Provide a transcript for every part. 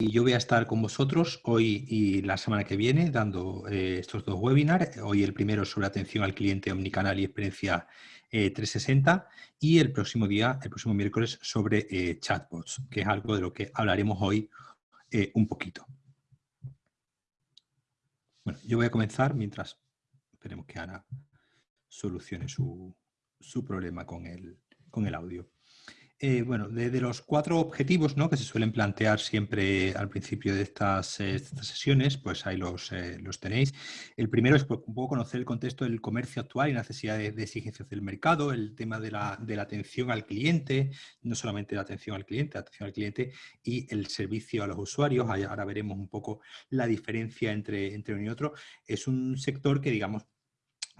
yo voy a estar con vosotros hoy y la semana que viene dando eh, estos dos webinars. Hoy el primero sobre atención al cliente omnicanal y experiencia 360 eh, y el próximo día, el próximo miércoles, sobre eh, chatbots, que es algo de lo que hablaremos hoy un poquito. Bueno, yo voy a comenzar mientras esperemos que Ana solucione su, su problema con el, con el audio. Eh, bueno, de, los cuatro objetivos ¿no? que se suelen plantear siempre al principio de estas, eh, sesiones, pues ahí los, eh, los, tenéis. El primero es pues, un poco conocer el contexto del comercio actual y necesidades de exigencias del mercado, el tema de la, de la, atención al cliente, no solamente la atención al cliente, la atención al cliente y el servicio a los usuarios. Ahora veremos un poco la diferencia entre, entre uno y otro. Es un sector que, digamos,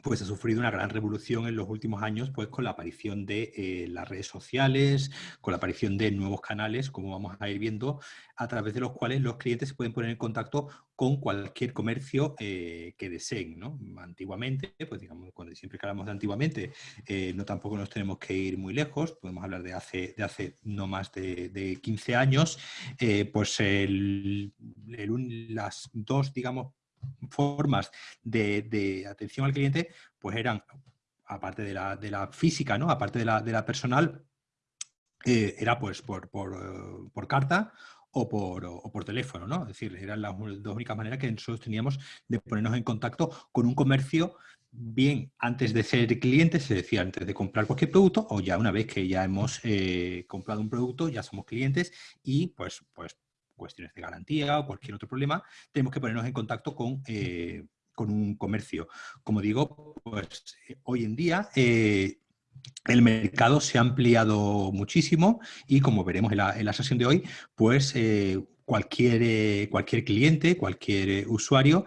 pues ha sufrido una gran revolución en los últimos años pues con la aparición de eh, las redes sociales, con la aparición de nuevos canales, como vamos a ir viendo, a través de los cuales los clientes se pueden poner en contacto con cualquier comercio eh, que deseen. ¿no? Antiguamente, pues digamos, cuando siempre que hablamos de antiguamente, eh, no tampoco nos tenemos que ir muy lejos, podemos hablar de hace, de hace no más de, 15 años, pues las dos, digamos, formas de, atención al cliente, pues eran, aparte de la, física, ¿no? aparte de la, de la personal, eh, era pues por, por, carta o por, por, teléfono, ¿no? Es decir, eran las dos únicas maneras que nosotros teníamos de ponernos en contacto con un comercio bien antes de ser clientes, es decir, antes de comprar cualquier producto, o ya una vez que ya hemos eh, comprado un producto, ya somos clientes y pues, pues cuestiones de garantía o cualquier otro problema, tenemos que ponernos en contacto con, eh, con un comercio. Como digo, pues hoy en día eh, el mercado se ha ampliado muchísimo y como veremos en la, sesión de hoy, pues eh, cualquier, cualquier cliente, cualquier usuario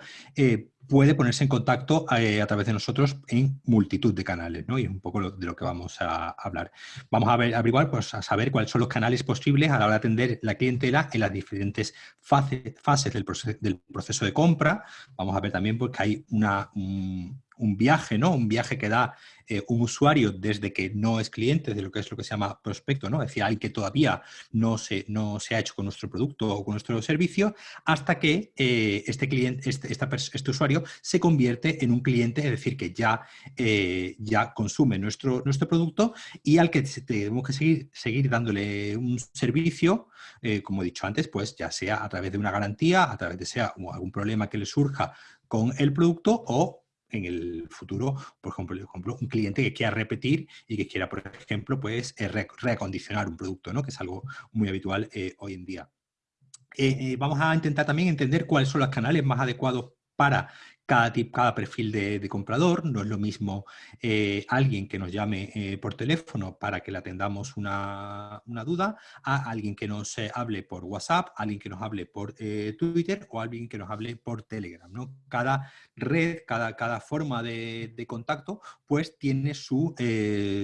puede ponerse en contacto eh, a través de nosotros en multitud de canales, ¿no? Y es un poco de lo que vamos a hablar. Vamos a ver, averiguar, pues a saber cuáles son los canales posibles a la hora de atender la clientela en las diferentes fases del, proceso, de compra. Vamos a ver también pues, que hay una, un viaje, ¿no? Un viaje que da eh, un usuario desde que no es cliente de lo que es lo que se llama prospecto, ¿no? Es decir, alguien que todavía no se, no se ha hecho con nuestro producto o con nuestro servicio, hasta que eh, este, cliente, este, este, usuario se convierte en un cliente, es decir, que ya, eh, ya consume nuestro, nuestro producto y al que tenemos que seguir, seguir dándole un servicio, como he dicho antes, pues ya sea a través de una garantía, a través de sea algún problema que le surja con el producto o en el futuro, por ejemplo, un cliente que quiera repetir y que quiera, por ejemplo, pues, eh, reacondicionar un producto, ¿no? que es algo muy habitual eh, hoy en día. Eh, vamos a intentar también entender cuáles son los canales más adecuados para cada, cada perfil de, comprador. No es lo mismo eh, alguien que nos llame eh, por teléfono para que le atendamos una, duda a alguien que nos eh, hable por WhatsApp, alguien que nos hable por Twitter o alguien que nos hable por Telegram. ¿no? Cada red, cada, cada forma de, contacto, pues tiene su,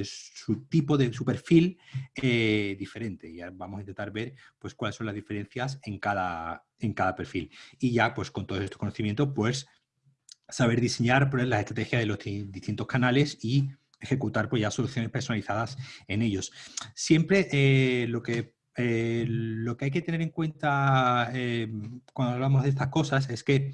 su, tipo de, su perfil diferente. Y vamos a intentar ver pues, cuáles son las diferencias en cada, en cada perfil. Y ya, pues con todo este conocimiento, pues saber diseñar pues, la estrategia de los distintos canales y ejecutar pues, ya soluciones personalizadas en ellos. Siempre eh, lo, que, eh, lo que hay que tener en cuenta eh, cuando hablamos de estas cosas es que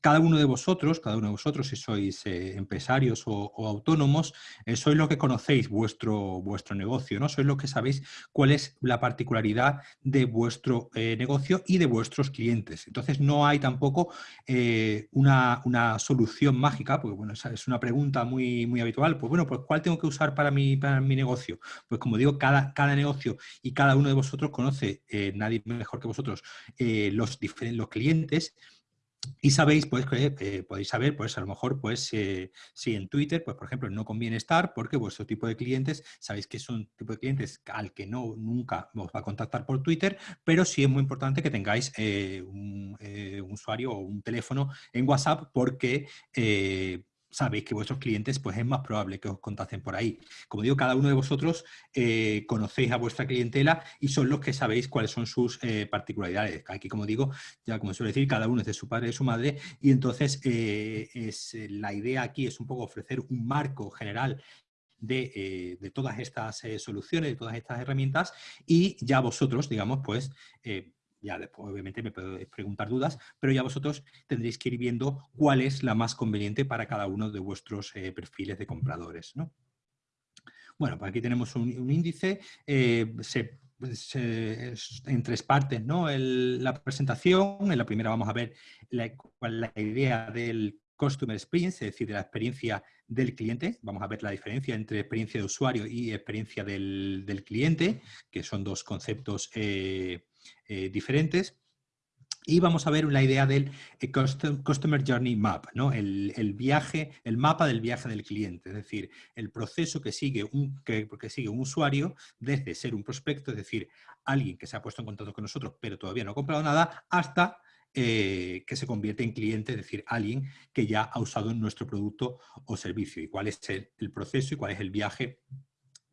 cada uno de vosotros, cada uno de vosotros, si sois eh, empresarios o, autónomos, eh, sois los que conocéis vuestro, vuestro negocio, ¿no? Sois los que sabéis cuál es la particularidad de vuestro eh, negocio y de vuestros clientes. Entonces no hay tampoco una, solución mágica, porque bueno, es una pregunta muy, muy habitual. Pues bueno, pues ¿cuál tengo que usar para mi, para mi negocio? Pues como digo, cada, cada negocio y cada uno de vosotros conoce, nadie mejor que vosotros, los, los clientes y sabéis, pues, que eh, podéis saber, pues, a lo mejor, pues, eh, si en Twitter, pues, por ejemplo, no conviene estar porque vuestro tipo de clientes, sabéis que son tipo de clientes al que no nunca os va a contactar por Twitter, pero sí es muy importante que tengáis eh, un, un, usuario o un teléfono en WhatsApp porque sabéis que vuestros clientes pues es más probable que os contacten por ahí. Como digo, cada uno de vosotros eh, conocéis a vuestra clientela y son los que sabéis cuáles son sus eh, particularidades. Aquí, como digo, ya como suele decir, cada uno es de su padre y de su madre y entonces eh, es, la idea aquí es un poco ofrecer un marco general de, de, todas estas soluciones, de todas estas herramientas y ya vosotros, digamos, pues ya obviamente me podéis preguntar dudas, pero ya vosotros tendréis que ir viendo cuál es la más conveniente para cada uno de vuestros eh, perfiles de compradores. ¿no? Bueno, pues aquí tenemos un, índice, eh, en tres partes ¿no? la presentación, en la primera vamos a ver la, la idea del Customer Experience, es decir, de la experiencia del cliente. Vamos a ver la diferencia entre experiencia de usuario y experiencia del, cliente, que son dos conceptos eh, eh, diferentes. Y vamos a ver la idea del eh, Customer Journey Map, ¿no? el, viaje, el mapa del viaje del cliente, es decir, el proceso que sigue, un, que, sigue un usuario desde ser un prospecto, es decir, alguien que se ha puesto en contacto con nosotros pero todavía no ha comprado nada, hasta eh, que se convierte en cliente, es decir, alguien que ya ha usado nuestro producto o servicio y cuál es el, proceso y cuál es el viaje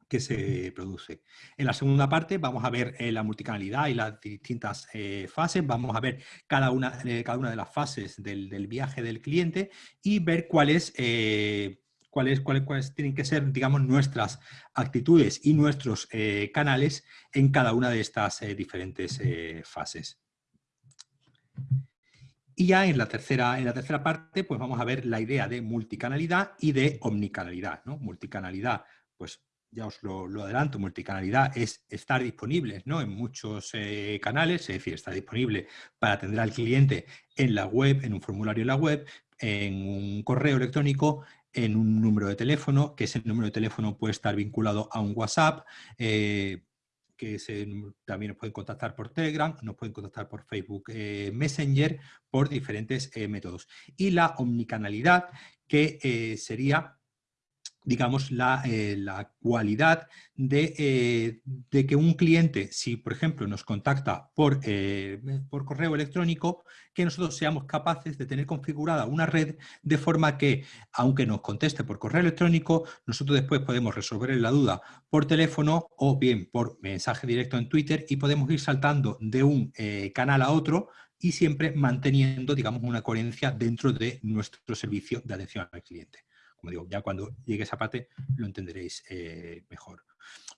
que se produce. En la segunda parte vamos a ver eh, la multicanalidad y las distintas eh, fases, vamos a ver cada una, cada una de las fases del, viaje del cliente y ver cuáles, cuáles, cuáles, cuáles, tienen que ser, digamos, nuestras actitudes y nuestros canales en cada una de estas diferentes fases. Y ya en la, tercera, en la tercera parte, pues vamos a ver la idea de multicanalidad y de omnicanalidad. ¿no? Multicanalidad, pues ya os lo, adelanto, multicanalidad es estar disponible ¿no? en muchos eh, canales, es decir, estar disponible para atender al cliente en la web, en un formulario en la web, en un correo electrónico, en un número de teléfono, que ese número de teléfono puede estar vinculado a un WhatsApp, eh, que también nos pueden contactar por Telegram, nos pueden contactar por Facebook eh, Messenger, por diferentes métodos. Y la omnicanalidad, que sería digamos, la, eh, cualidad eh, de, que un cliente, si por ejemplo nos contacta por, eh, por correo electrónico, que nosotros seamos capaces de tener configurada una red de forma que, aunque nos conteste por correo electrónico, nosotros después podemos resolver la duda por teléfono o bien por mensaje directo en Twitter y podemos ir saltando de un canal a otro y siempre manteniendo, digamos, una coherencia dentro de nuestro servicio de atención al cliente. Como digo, ya cuando llegue esa parte lo entenderéis eh, mejor.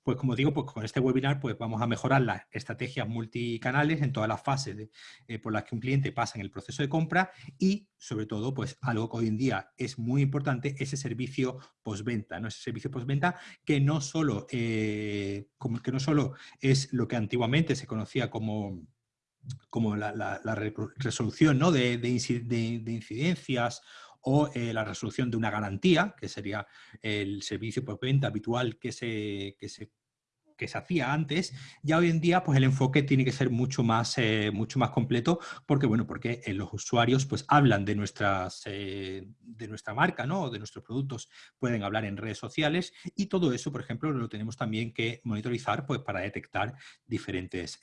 Pues como digo, pues con este webinar pues vamos a mejorar las estrategias multicanales en todas las fases eh, por las que un cliente pasa en el proceso de compra y sobre todo pues algo que hoy en día es muy importante, ese servicio postventa, ¿no? ese servicio postventa que no solo, eh, como, que no solo es lo que antiguamente se conocía como como la, resolución ¿no? de, de, incidencias o eh, la resolución de una garantía, que sería el servicio por venta habitual que se, que se que se hacía antes, ya hoy en día pues el enfoque tiene que ser mucho más, eh, mucho más completo porque, bueno, porque eh, los usuarios pues hablan de, nuestras, eh, de nuestra marca, ¿no? de nuestros productos, pueden hablar en redes sociales y todo eso, por ejemplo, lo tenemos también que monitorizar pues para detectar diferentes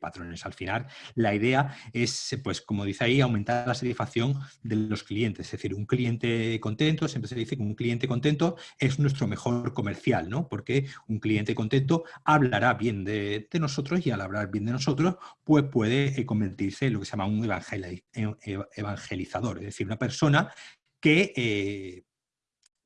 patrones. Al final, la idea es, pues como dice ahí, aumentar la satisfacción de los clientes, es decir, un cliente contento, siempre se dice que un cliente contento es nuestro mejor comercial, ¿no? Porque un cliente contento hablará bien de, nosotros y al hablar bien de nosotros, pues puede eh, convertirse en lo que se llama un evangelizador, es decir, una persona que, eh,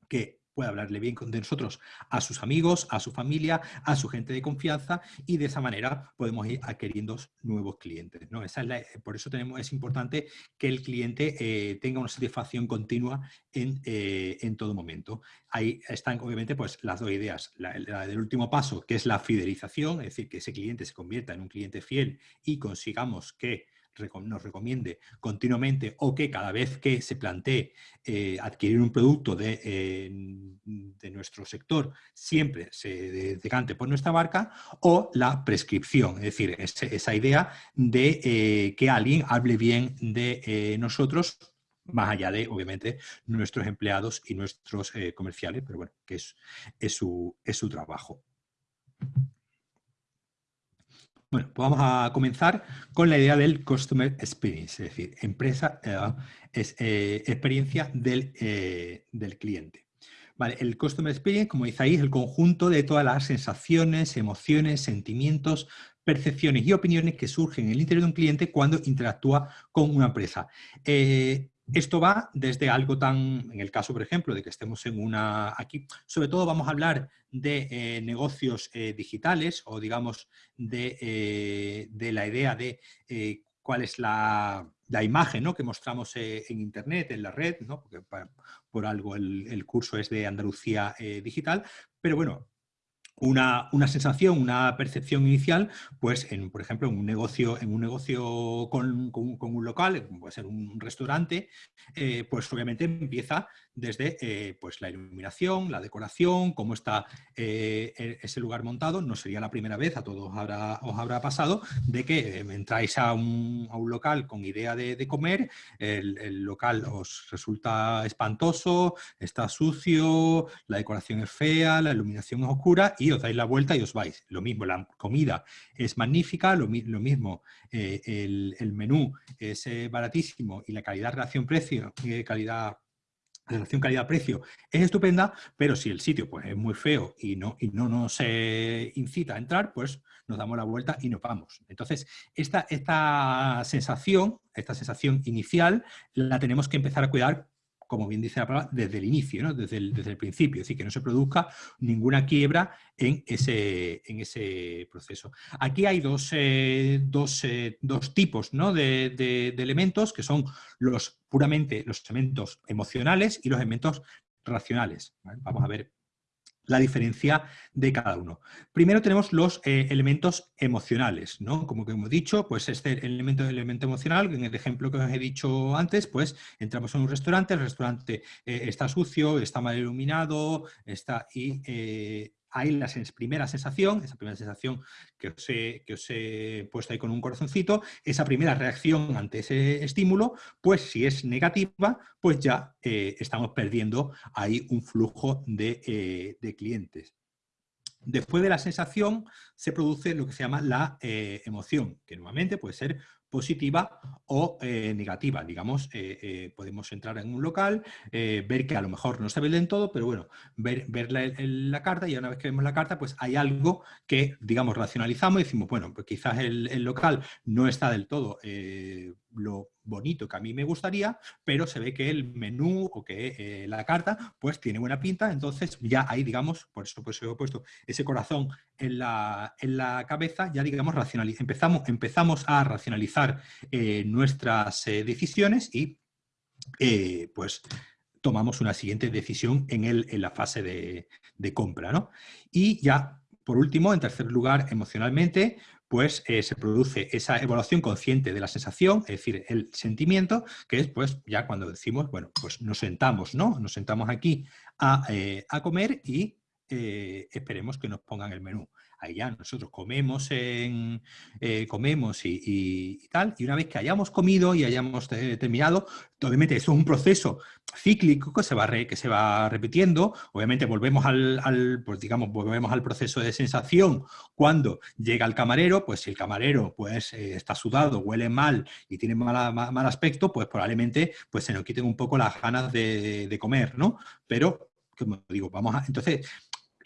que puede hablarle bien de nosotros a sus amigos, a su familia, a su gente de confianza y de esa manera podemos ir adquiriendo nuevos clientes. ¿no? Esa es por eso tenemos, es importante que el cliente eh, tenga una satisfacción continua en, eh, en, todo momento. Ahí están obviamente pues, las dos ideas. La, la, del último paso, que es la fidelización, es decir, que ese cliente se convierta en un cliente fiel y consigamos que nos recomiende continuamente o que cada vez que se plantee eh, adquirir un producto de, eh, de, nuestro sector siempre se decante por nuestra marca o la prescripción, es decir, esa idea de eh, que alguien hable bien de nosotros más allá de, obviamente, nuestros empleados y nuestros comerciales, pero bueno, que es, es, su, es su trabajo. Bueno, pues vamos a comenzar con la idea del Customer Experience, es decir, empresa, eh, eh, experiencia del, eh, del, cliente. Vale, el Customer Experience, como dice ahí, es el conjunto de todas las sensaciones, emociones, sentimientos, percepciones y opiniones que surgen en el interior de un cliente cuando interactúa con una empresa esto va desde algo tan, en el caso, por ejemplo, de que estemos en una, aquí, sobre todo vamos a hablar de eh, negocios eh, digitales o digamos de, eh, de la idea de cuál es la, la imagen ¿no? que mostramos en Internet, en la red, ¿no? porque por algo el, el, curso es de Andalucía Digital, pero bueno, una, sensación, una percepción inicial, pues en, por ejemplo, en un negocio, en un negocio con, un local, puede ser un restaurante, eh, pues obviamente empieza desde eh, pues la iluminación, la decoración, cómo está eh, e, ese lugar montado. No sería la primera vez, a todos os habrá pasado, de que entráis a un, local con idea de, comer, el, el, local os resulta espantoso, está sucio, la decoración es fea, la iluminación es oscura y os dais la vuelta y os vais. Lo mismo, la comida es magnífica, lo, mismo, eh, el, menú es eh, baratísimo y la calidad relación-precio, eh, calidad relación calidad-precio es estupenda, pero si el sitio pues, es muy feo y no, y no nos incita a entrar, pues nos damos la vuelta y nos vamos. Entonces, esta, esta sensación, esta sensación inicial, la tenemos que empezar a cuidar como bien dice la palabra, desde el inicio, desde, el, principio, es decir, que no se produzca ninguna quiebra en ese, proceso. Aquí hay dos, eh, eh, tipos ¿no? de, de, elementos que son los puramente los elementos emocionales y los elementos racionales. Vamos a ver la diferencia de cada uno. Primero tenemos los eh, elementos emocionales, ¿no? Como que hemos dicho, pues este elemento, elemento emocional, en el ejemplo que os he dicho antes, pues entramos en un restaurante, el restaurante eh, está sucio, está mal iluminado, está y eh, hay la primera sensación, esa primera sensación que os, he, que puesto ahí con un corazoncito, esa primera reacción ante ese estímulo, pues si es negativa, pues ya eh, estamos perdiendo ahí un flujo de, eh, de, clientes. Después de la sensación se produce lo que se llama la eh, emoción, que nuevamente puede ser positiva o eh, negativa. Digamos, eh, eh, podemos entrar en un local, ver que a lo mejor no se ve del todo, pero bueno, ver, ver la, carta y una vez que vemos la carta, pues hay algo que, digamos, racionalizamos y decimos, bueno, pues quizás el, el local no está del todo lo bonito que a mí me gustaría, pero se ve que el menú o que eh, la carta pues tiene buena pinta, entonces ya ahí digamos, por eso pues he puesto ese corazón en la, en la cabeza, ya digamos empezamos, empezamos a racionalizar eh, nuestras eh, decisiones y pues tomamos una siguiente decisión en, el, en la fase de, de compra. ¿no? Y ya por último, en tercer lugar, emocionalmente, pues eh, se produce esa evaluación consciente de la sensación, es decir, el sentimiento, que es pues ya cuando decimos, bueno, pues nos sentamos, ¿no? Nos sentamos aquí a, eh, comer y eh, esperemos que nos pongan el menú ya nosotros comemos, eh, comemos y, tal, y una vez que hayamos comido y hayamos terminado, obviamente eso es un proceso cíclico que se va, que se va repitiendo, obviamente volvemos al, pues digamos, volvemos al proceso de sensación cuando llega el camarero, pues si el camarero pues eh, está sudado, huele mal y tiene mal, mal, aspecto, pues probablemente pues se nos quiten un poco las ganas de, de comer, ¿no? Pero, como digo, vamos a... Entonces,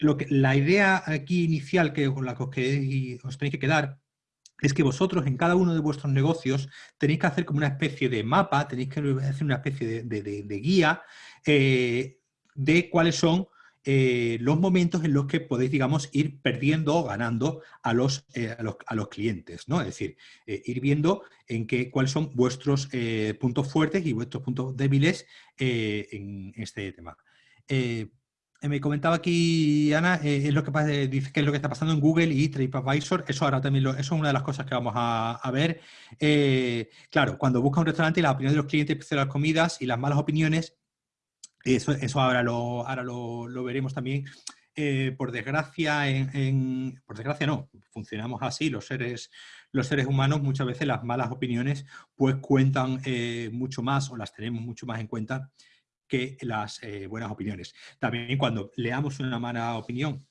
la idea aquí inicial que, con la que os, tenéis que quedar es que vosotros en cada uno de vuestros negocios tenéis que hacer como una especie de mapa, tenéis que hacer una especie de, guía eh, de cuáles son eh, los momentos en los que podéis, digamos, ir perdiendo o ganando a los, eh, a los, clientes, ¿no? Es decir, ir viendo en qué, cuáles son vuestros puntos fuertes y vuestros puntos débiles en este tema. Eh, me comentaba aquí Ana, eh, es lo que pasa, dice que es lo que está pasando en Google y TripAdvisor, eso ahora también lo, eso es una de las cosas que vamos a, ver. Eh, claro, cuando busca un restaurante y la opinión de los clientes de las comidas y las malas opiniones, eso, eso ahora, lo, ahora lo, veremos también. por desgracia, por desgracia no, funcionamos así, los seres, los seres humanos muchas veces las malas opiniones pues cuentan mucho más o las tenemos mucho más en cuenta que las eh, buenas opiniones. También cuando leamos una mala opinión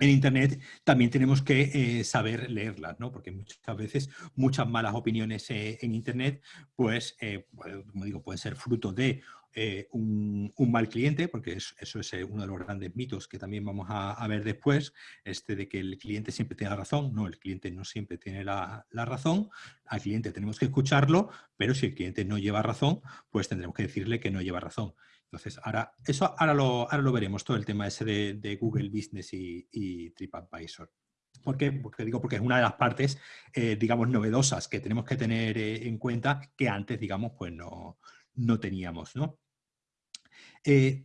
en Internet también tenemos que eh, saber leerlas, ¿no? porque muchas veces muchas malas opiniones eh, en Internet, pues, como digo, pueden ser fruto de eh, un, mal cliente, porque eso es eh, uno de los grandes mitos que también vamos a, ver después, este de que el cliente siempre tiene la razón. No, el cliente no siempre tiene la, razón. Al cliente tenemos que escucharlo, pero si el cliente no lleva razón, pues tendremos que decirle que no lleva razón. Entonces, ahora, eso ahora lo, ahora lo veremos, todo el tema ese de, Google Business y, TripAdvisor. ¿Por qué? Porque digo, porque es una de las partes, eh, digamos, novedosas que tenemos que tener en cuenta que antes, digamos, pues no, no teníamos, ¿no? Eh,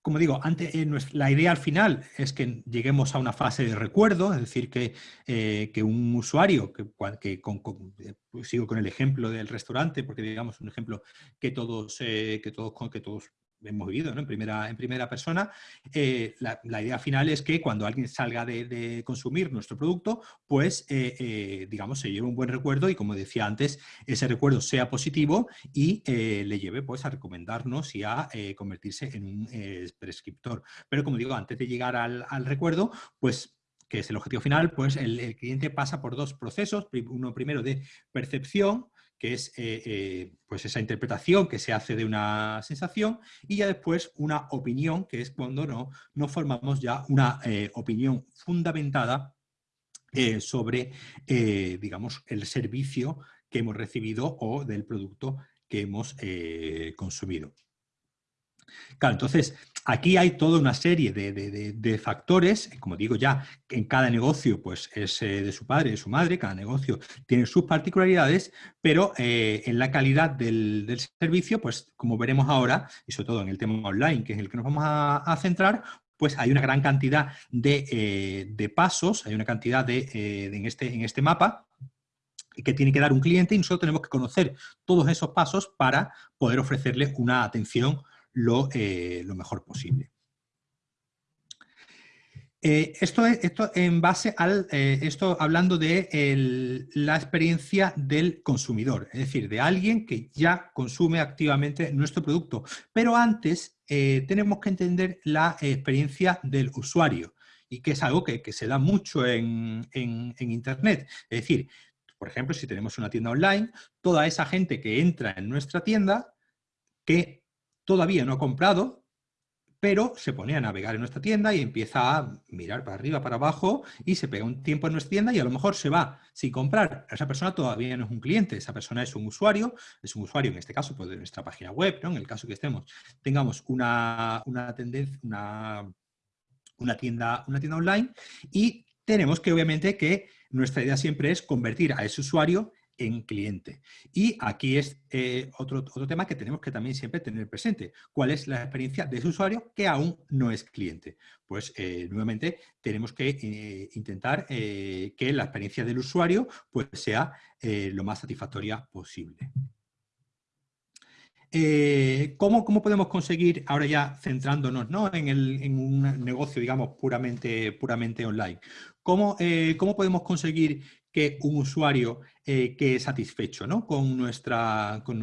como digo, antes, eh, la idea al final es que lleguemos a una fase de recuerdo, es decir, que, eh, un usuario, que, pues sigo con el ejemplo del restaurante, porque digamos un ejemplo que todos, que todos, que todos hemos vivido en, primera, en primera persona, eh, la, idea final es que cuando alguien salga de, consumir nuestro producto, pues, eh, eh, digamos, se lleve un buen recuerdo y, como decía antes, ese recuerdo sea positivo y le lleve pues, a recomendarnos y a convertirse en un prescriptor. Pero, como digo, antes de llegar al, recuerdo, pues que es el objetivo final, pues el, cliente pasa por dos procesos, uno primero de percepción, que es eh, eh, pues esa interpretación que se hace de una sensación, y ya después una opinión, que es cuando no, no formamos ya una eh, opinión fundamentada sobre, digamos, el servicio que hemos recibido o del producto que hemos consumido. Claro, entonces, aquí hay toda una serie de, factores, como digo ya, en cada negocio pues es eh, de su padre, de su madre, cada negocio tiene sus particularidades, pero eh, en la calidad del, servicio, pues como veremos ahora, y sobre todo en el tema online, que es el que nos vamos a, centrar, pues hay una gran cantidad de, eh, pasos, hay una cantidad de, en, este, en este mapa, que tiene que dar un cliente y nosotros tenemos que conocer todos esos pasos para poder ofrecerle una atención eh, lo, mejor posible. Eh, esto, es, esto en base al, eh, esto hablando de la experiencia del consumidor, es decir, de alguien que ya consume activamente nuestro producto. Pero antes tenemos que entender la experiencia del usuario y que es algo que, se da mucho en, en Internet. Es decir, por ejemplo, si tenemos una tienda online, toda esa gente que entra en nuestra tienda, que todavía no ha comprado, pero se pone a navegar en nuestra tienda y empieza a mirar para arriba, para abajo y se pega un tiempo en nuestra tienda y a lo mejor se va sin comprar. Esa persona todavía no es un cliente, esa persona es un usuario, es un usuario en este caso pues, de nuestra página web, ¿no? en el caso que estemos, tengamos una, tendencia, una, una, tienda, una tienda online y tenemos que obviamente que nuestra idea siempre es convertir a ese usuario en cliente. Y aquí es eh, otro, otro tema que tenemos que también siempre tener presente. ¿Cuál es la experiencia de ese usuario que aún no es cliente? Pues eh, nuevamente tenemos que eh, intentar que la experiencia del usuario pues, sea lo más satisfactoria posible. ¿cómo, ¿cómo, podemos conseguir, ahora ya centrándonos ¿no? en, el, en, un negocio, digamos, puramente, puramente online, ¿cómo, ¿cómo podemos conseguir que un usuario eh, que satisfecho ¿no? con, nuestra, con,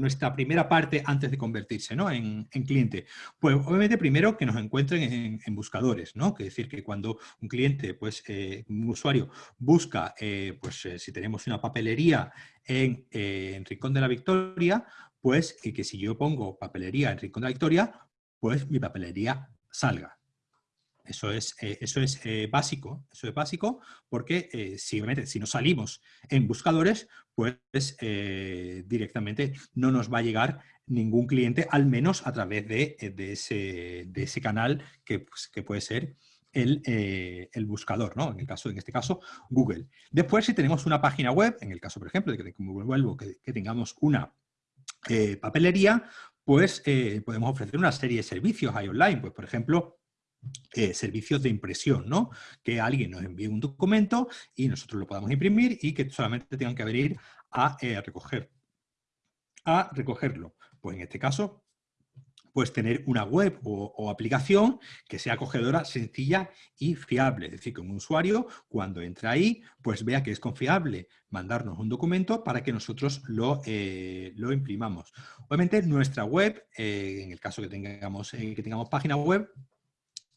nuestra, primera parte antes de convertirse ¿no? en, cliente? Pues obviamente primero que nos encuentren en, buscadores, ¿no? que decir que cuando un cliente, pues eh, un usuario busca, eh, pues si tenemos una papelería en, en, Rincón de la Victoria, pues que si yo pongo papelería en Rincón de la Victoria, pues mi papelería salga. Eso es, eh, eso es eh, básico, eso es básico porque eh, si, no salimos en buscadores, pues directamente no nos va a llegar ningún cliente, al menos a través de, ese, de ese, canal que, pues, que, puede ser el, el, buscador, ¿no? En, el caso, en este caso, Google. Después, si tenemos una página web, en el caso, por ejemplo, de que, vuelvo, que, que tengamos una papelería, pues podemos ofrecer una serie de servicios ahí online. Pues, por ejemplo, eh, servicios de impresión, ¿no? Que alguien nos envíe un documento y nosotros lo podamos imprimir y que solamente tengan que venir a eh, recoger, a recogerlo. Pues en este caso, pues tener una web o, aplicación que sea acogedora, sencilla y fiable. Es decir, que un usuario cuando entra ahí, pues vea que es confiable mandarnos un documento para que nosotros lo, eh, lo imprimamos. Obviamente nuestra web, en el caso que tengamos, que tengamos página web,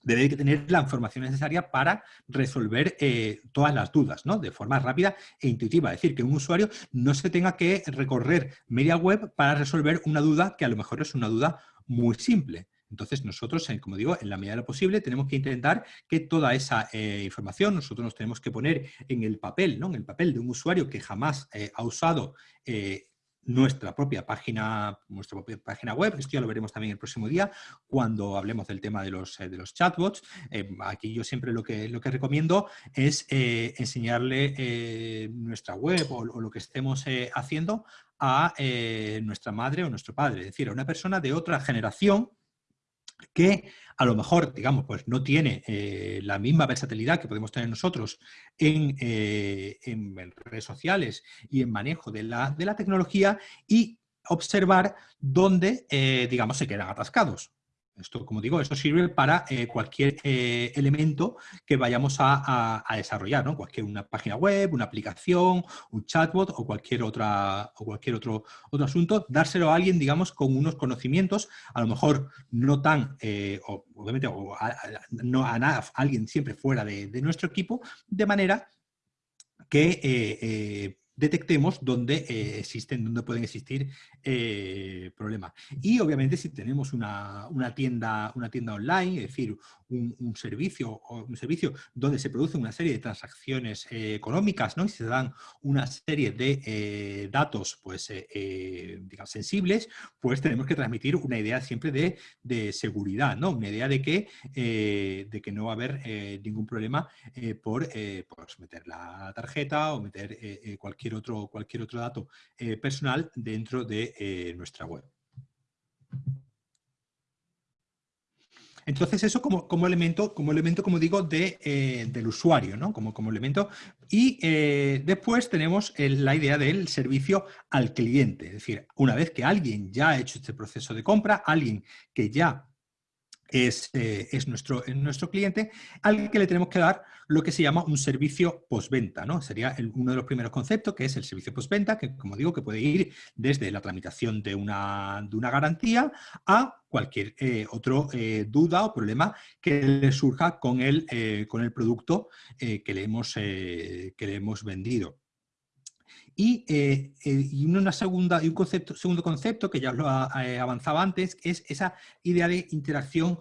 debe tener la información necesaria para resolver eh, todas las dudas, ¿no? De forma rápida e intuitiva. Es decir, que un usuario no se tenga que recorrer media web para resolver una duda que a lo mejor es una duda muy simple. Entonces nosotros, como digo, en la medida de lo posible tenemos que intentar que toda esa eh, información nosotros nos tenemos que poner en el papel, ¿no? En el papel de un usuario que jamás eh, ha usado nuestra propia página, nuestra propia página web. Esto ya lo veremos también el próximo día cuando hablemos del tema de los, eh, de los chatbots. Eh, aquí yo siempre lo que, lo que recomiendo es eh, enseñarle nuestra web o, lo que estemos haciendo a nuestra madre o nuestro padre, es decir, a una persona de otra generación que a lo mejor, digamos, pues no tiene eh, la misma versatilidad que podemos tener nosotros en, eh, redes sociales y en manejo de la, de la tecnología y observar dónde, eh, digamos, se quedan atascados. Esto, como digo, esto sirve para eh, cualquier eh, elemento que vayamos a, desarrollar, ¿no? Cualquier una página web, una aplicación, un chatbot o cualquier, otra, o cualquier otro, otro asunto, dárselo a alguien, digamos, con unos conocimientos, a lo mejor no tan, eh, obviamente, o no a, nada, alguien siempre fuera de, nuestro equipo, de manera que detectemos dónde eh, existen, dónde pueden existir eh, problemas. Y obviamente si tenemos una, tienda, una tienda online, es decir, un, servicio, un servicio donde se produce una serie de transacciones eh, económicas ¿no? y se dan una serie de datos pues, digamos, sensibles, pues tenemos que transmitir una idea siempre de, seguridad, ¿no? una idea de que, de que no va a haber ningún problema por, por meter la tarjeta o meter cualquier otro, cualquier otro dato eh, personal dentro de eh, nuestra web. Entonces eso como, como, elemento, como elemento, como digo, de, eh, del usuario, ¿no? Como, como elemento. Y después tenemos la idea del servicio al cliente. Es decir, una vez que alguien ya ha hecho este proceso de compra, alguien que ya es, es, nuestro, nuestro cliente, al que le tenemos que dar lo que se llama un servicio postventa. ¿no? Sería uno de los primeros conceptos, que es el servicio postventa, que como digo, que puede ir desde la tramitación de una, de una garantía a cualquier eh, otro eh, duda o problema que le surja con el, eh, con el producto que, le hemos, que le hemos vendido. Y, y, una segunda, y un concepto, segundo concepto que ya os lo avanzaba antes es esa idea de interacción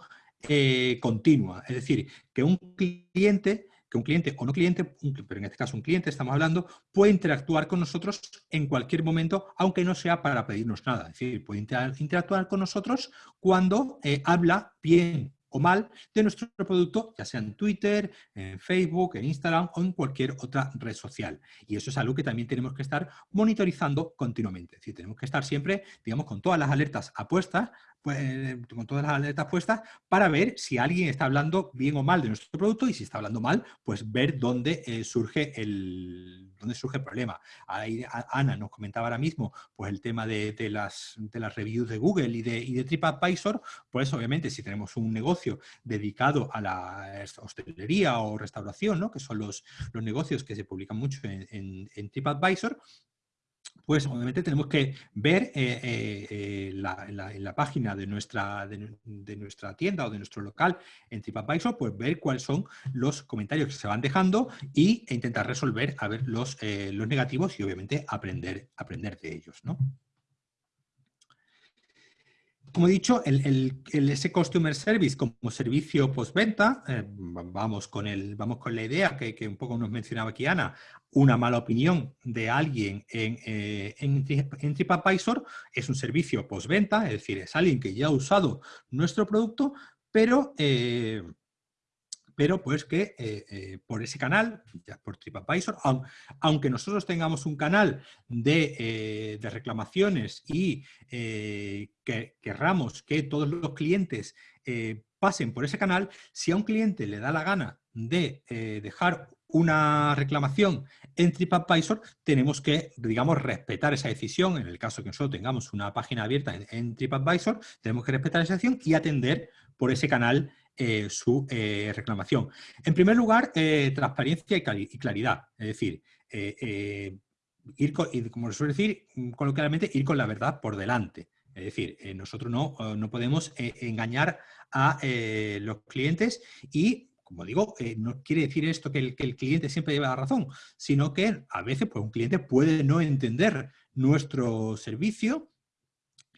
continua. Es decir, que un cliente que un cliente o no cliente, pero en este caso un cliente estamos hablando, puede interactuar con nosotros en cualquier momento, aunque no sea para pedirnos nada. Es decir, puede interactuar con nosotros cuando eh, habla bien o mal de nuestro producto, ya sea en Twitter, en Facebook, en Instagram o en cualquier otra red social. Y eso es algo que también tenemos que estar monitorizando continuamente. Es decir, tenemos que estar siempre, digamos, con todas las alertas apuestas pues, eh, con todas las alertas puestas para ver si alguien está hablando bien o mal de nuestro producto y si está hablando mal, pues ver dónde, eh, surge, el, dónde surge el problema. Ana nos comentaba ahora mismo pues, el tema de, las, de las reviews de Google y de, y de TripAdvisor, pues obviamente si tenemos un negocio dedicado a la hostelería o restauración, ¿no? que son los, los negocios que se publican mucho en, en TripAdvisor, pues obviamente tenemos que ver eh, eh, eh, en la página de nuestra, de, nuestra tienda o de nuestro local en TripAdvisor, pues ver cuáles son los comentarios que se van dejando y, e intentar resolver a ver los, los negativos y obviamente aprender, aprender de ellos. ¿no? Como he dicho, el, ese Customer Service como servicio postventa, eh, vamos, con vamos con la idea que, un poco nos mencionaba aquí Ana, una mala opinión de alguien en, eh, TripAdvisor es un servicio postventa, es decir, es alguien que ya ha usado nuestro producto, pero... Eh, pero pues que eh, eh, por ese canal, ya por TripAdvisor, aunque nosotros tengamos un canal de, eh, reclamaciones y que querramos que todos los clientes pasen por ese canal, si a un cliente le da la gana de dejar una reclamación en TripAdvisor, tenemos que, digamos, respetar esa decisión. En el caso que nosotros tengamos una página abierta en, en TripAdvisor, tenemos que respetar esa decisión y atender por ese canal eh, su eh, reclamación. En primer lugar, eh, transparencia y, claridad, es decir, ir con, como suele decir mm, coloquialmente, ir con la verdad por delante. Es decir, nosotros no, no podemos engañar a los clientes y como digo, no quiere decir esto que el, que el, cliente siempre lleva la razón, sino que a veces pues, un cliente puede no entender nuestro servicio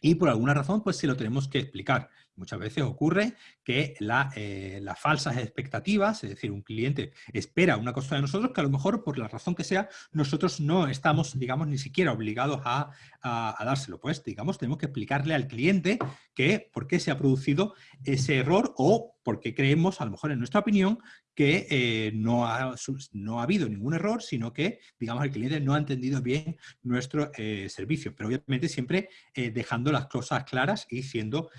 y por alguna razón pues se lo tenemos que explicar. Muchas veces ocurre que eh, las falsas expectativas, es decir, un cliente espera una cosa de nosotros que a lo mejor por la razón que sea nosotros no estamos, digamos, ni siquiera obligados a, a dárselo. Pues, digamos, tenemos que explicarle al cliente que por qué se ha producido ese error o porque creemos, a lo mejor en nuestra opinión, que eh, no, ha, no ha habido ningún error, sino que, digamos, el cliente no ha entendido bien nuestro eh, servicio, pero obviamente siempre eh, dejando las cosas claras y siendo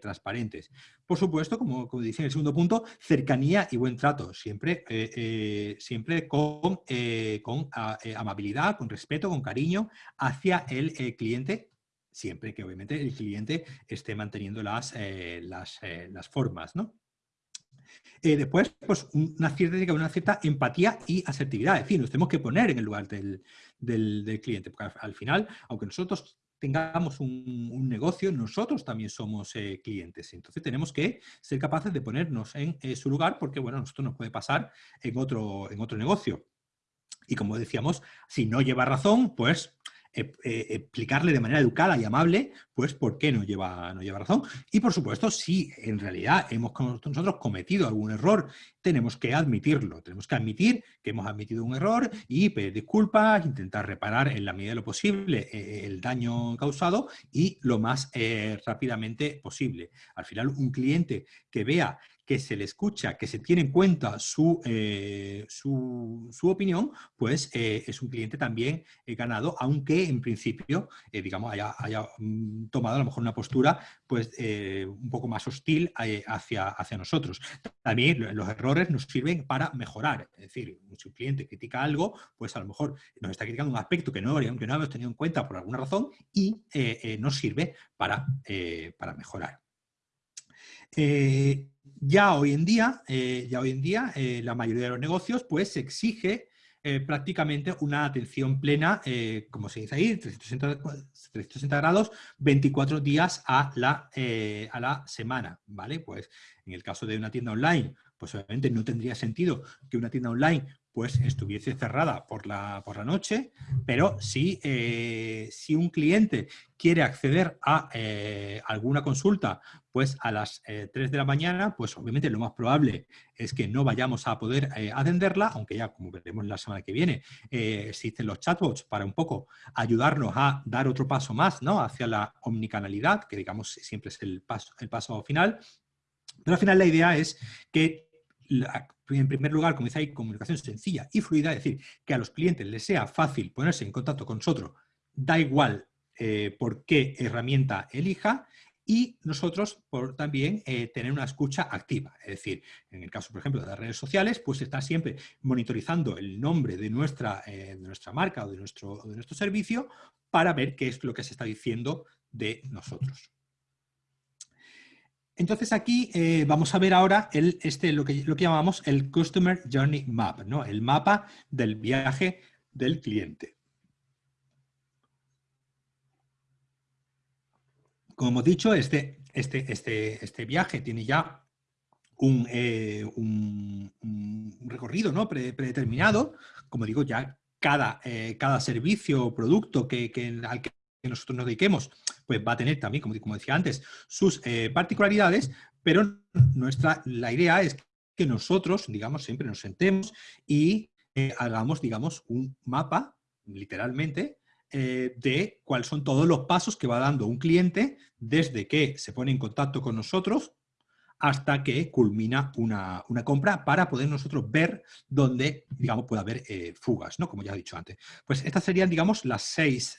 transparentes. Por supuesto, como, como dice en el segundo punto, cercanía y buen trato, siempre, siempre con, con amabilidad, con respeto, con cariño hacia el cliente siempre que obviamente el cliente esté manteniendo las, las, las formas, ¿no? Eh, después, pues una cierta, empatía y asertividad. Es decir, nos tenemos que poner en el lugar del, cliente, porque al, final, aunque nosotros tengamos un, negocio, nosotros también somos eh, clientes. Entonces tenemos que ser capaces de ponernos en eh, su lugar porque, bueno, esto nos puede pasar en otro, en otro negocio. Y como decíamos, si no lleva razón, pues explicarle de manera educada y amable, pues por qué no lleva, no lleva razón. Y por supuesto, si en realidad hemos nosotros cometido algún error, tenemos que admitirlo. Tenemos que admitir que hemos admitido un error y pedir disculpas, intentar reparar en la medida de lo posible eh, el daño causado y lo más rápidamente posible. Al final, un cliente que vea que se le escucha, que se tiene en cuenta su, eh, su, opinión, pues eh, es un cliente también eh, ganado, aunque en principio, digamos, haya, haya, mm, tomado a lo mejor una postura pues, un poco más hostil hacia, hacia nosotros. También los errores nos sirven para mejorar, es decir, si un cliente critica algo, pues a lo mejor nos está criticando un aspecto que no, que no hemos tenido en cuenta por alguna razón y nos sirve para, para mejorar. Eh, ya hoy en día, eh, ya hoy en día eh, la mayoría de los negocios pues exige prácticamente una atención plena, como se dice ahí, 360, grados, 24 días a la, a la semana, ¿vale? Pues en el caso de una tienda online, pues obviamente no tendría sentido que una tienda online pues estuviese cerrada por la, por la noche, pero si, eh, si un cliente quiere acceder a eh, alguna consulta pues a las 3 eh, de la mañana, pues obviamente lo más probable es que no vayamos a poder atenderla, aunque ya como veremos la semana que viene, existen los chatbots para un poco ayudarnos a dar otro paso más ¿no? hacia la omnicanalidad, que digamos siempre es el paso, el paso final, pero al final la idea es que en primer lugar, como dice ahí, comunicación sencilla y fluida, es decir, que a los clientes les sea fácil ponerse en contacto con nosotros, da igual eh, por qué herramienta elija, y nosotros por también eh, tener una escucha activa. Es decir, en el caso, por ejemplo, de las redes sociales, pues está siempre monitorizando el nombre de nuestra, eh, de nuestra marca o de nuestro, de nuestro servicio para ver qué es lo que se está diciendo de nosotros. Entonces aquí eh, vamos a ver ahora el, este, lo, que, lo que llamamos el Customer Journey Map, ¿no? el mapa del viaje del cliente. Como hemos dicho, este, este, este, este viaje tiene ya un, eh, recorrido ¿no? predeterminado. Como digo, ya cada, eh, cada servicio o producto que, que, al que nosotros nos dediquemos pues va a tener también, como, como decía antes, sus eh, particularidades, pero nuestra, la idea es que nosotros, digamos, siempre nos sentemos y eh, hagamos, digamos, un mapa, literalmente, eh, de cuáles son todos los pasos que va dando un cliente desde que se pone en contacto con nosotros hasta que culmina una, compra para poder nosotros ver dónde, digamos, puede haber fugas, ¿no? Como ya he dicho antes. Pues estas serían, digamos, las seis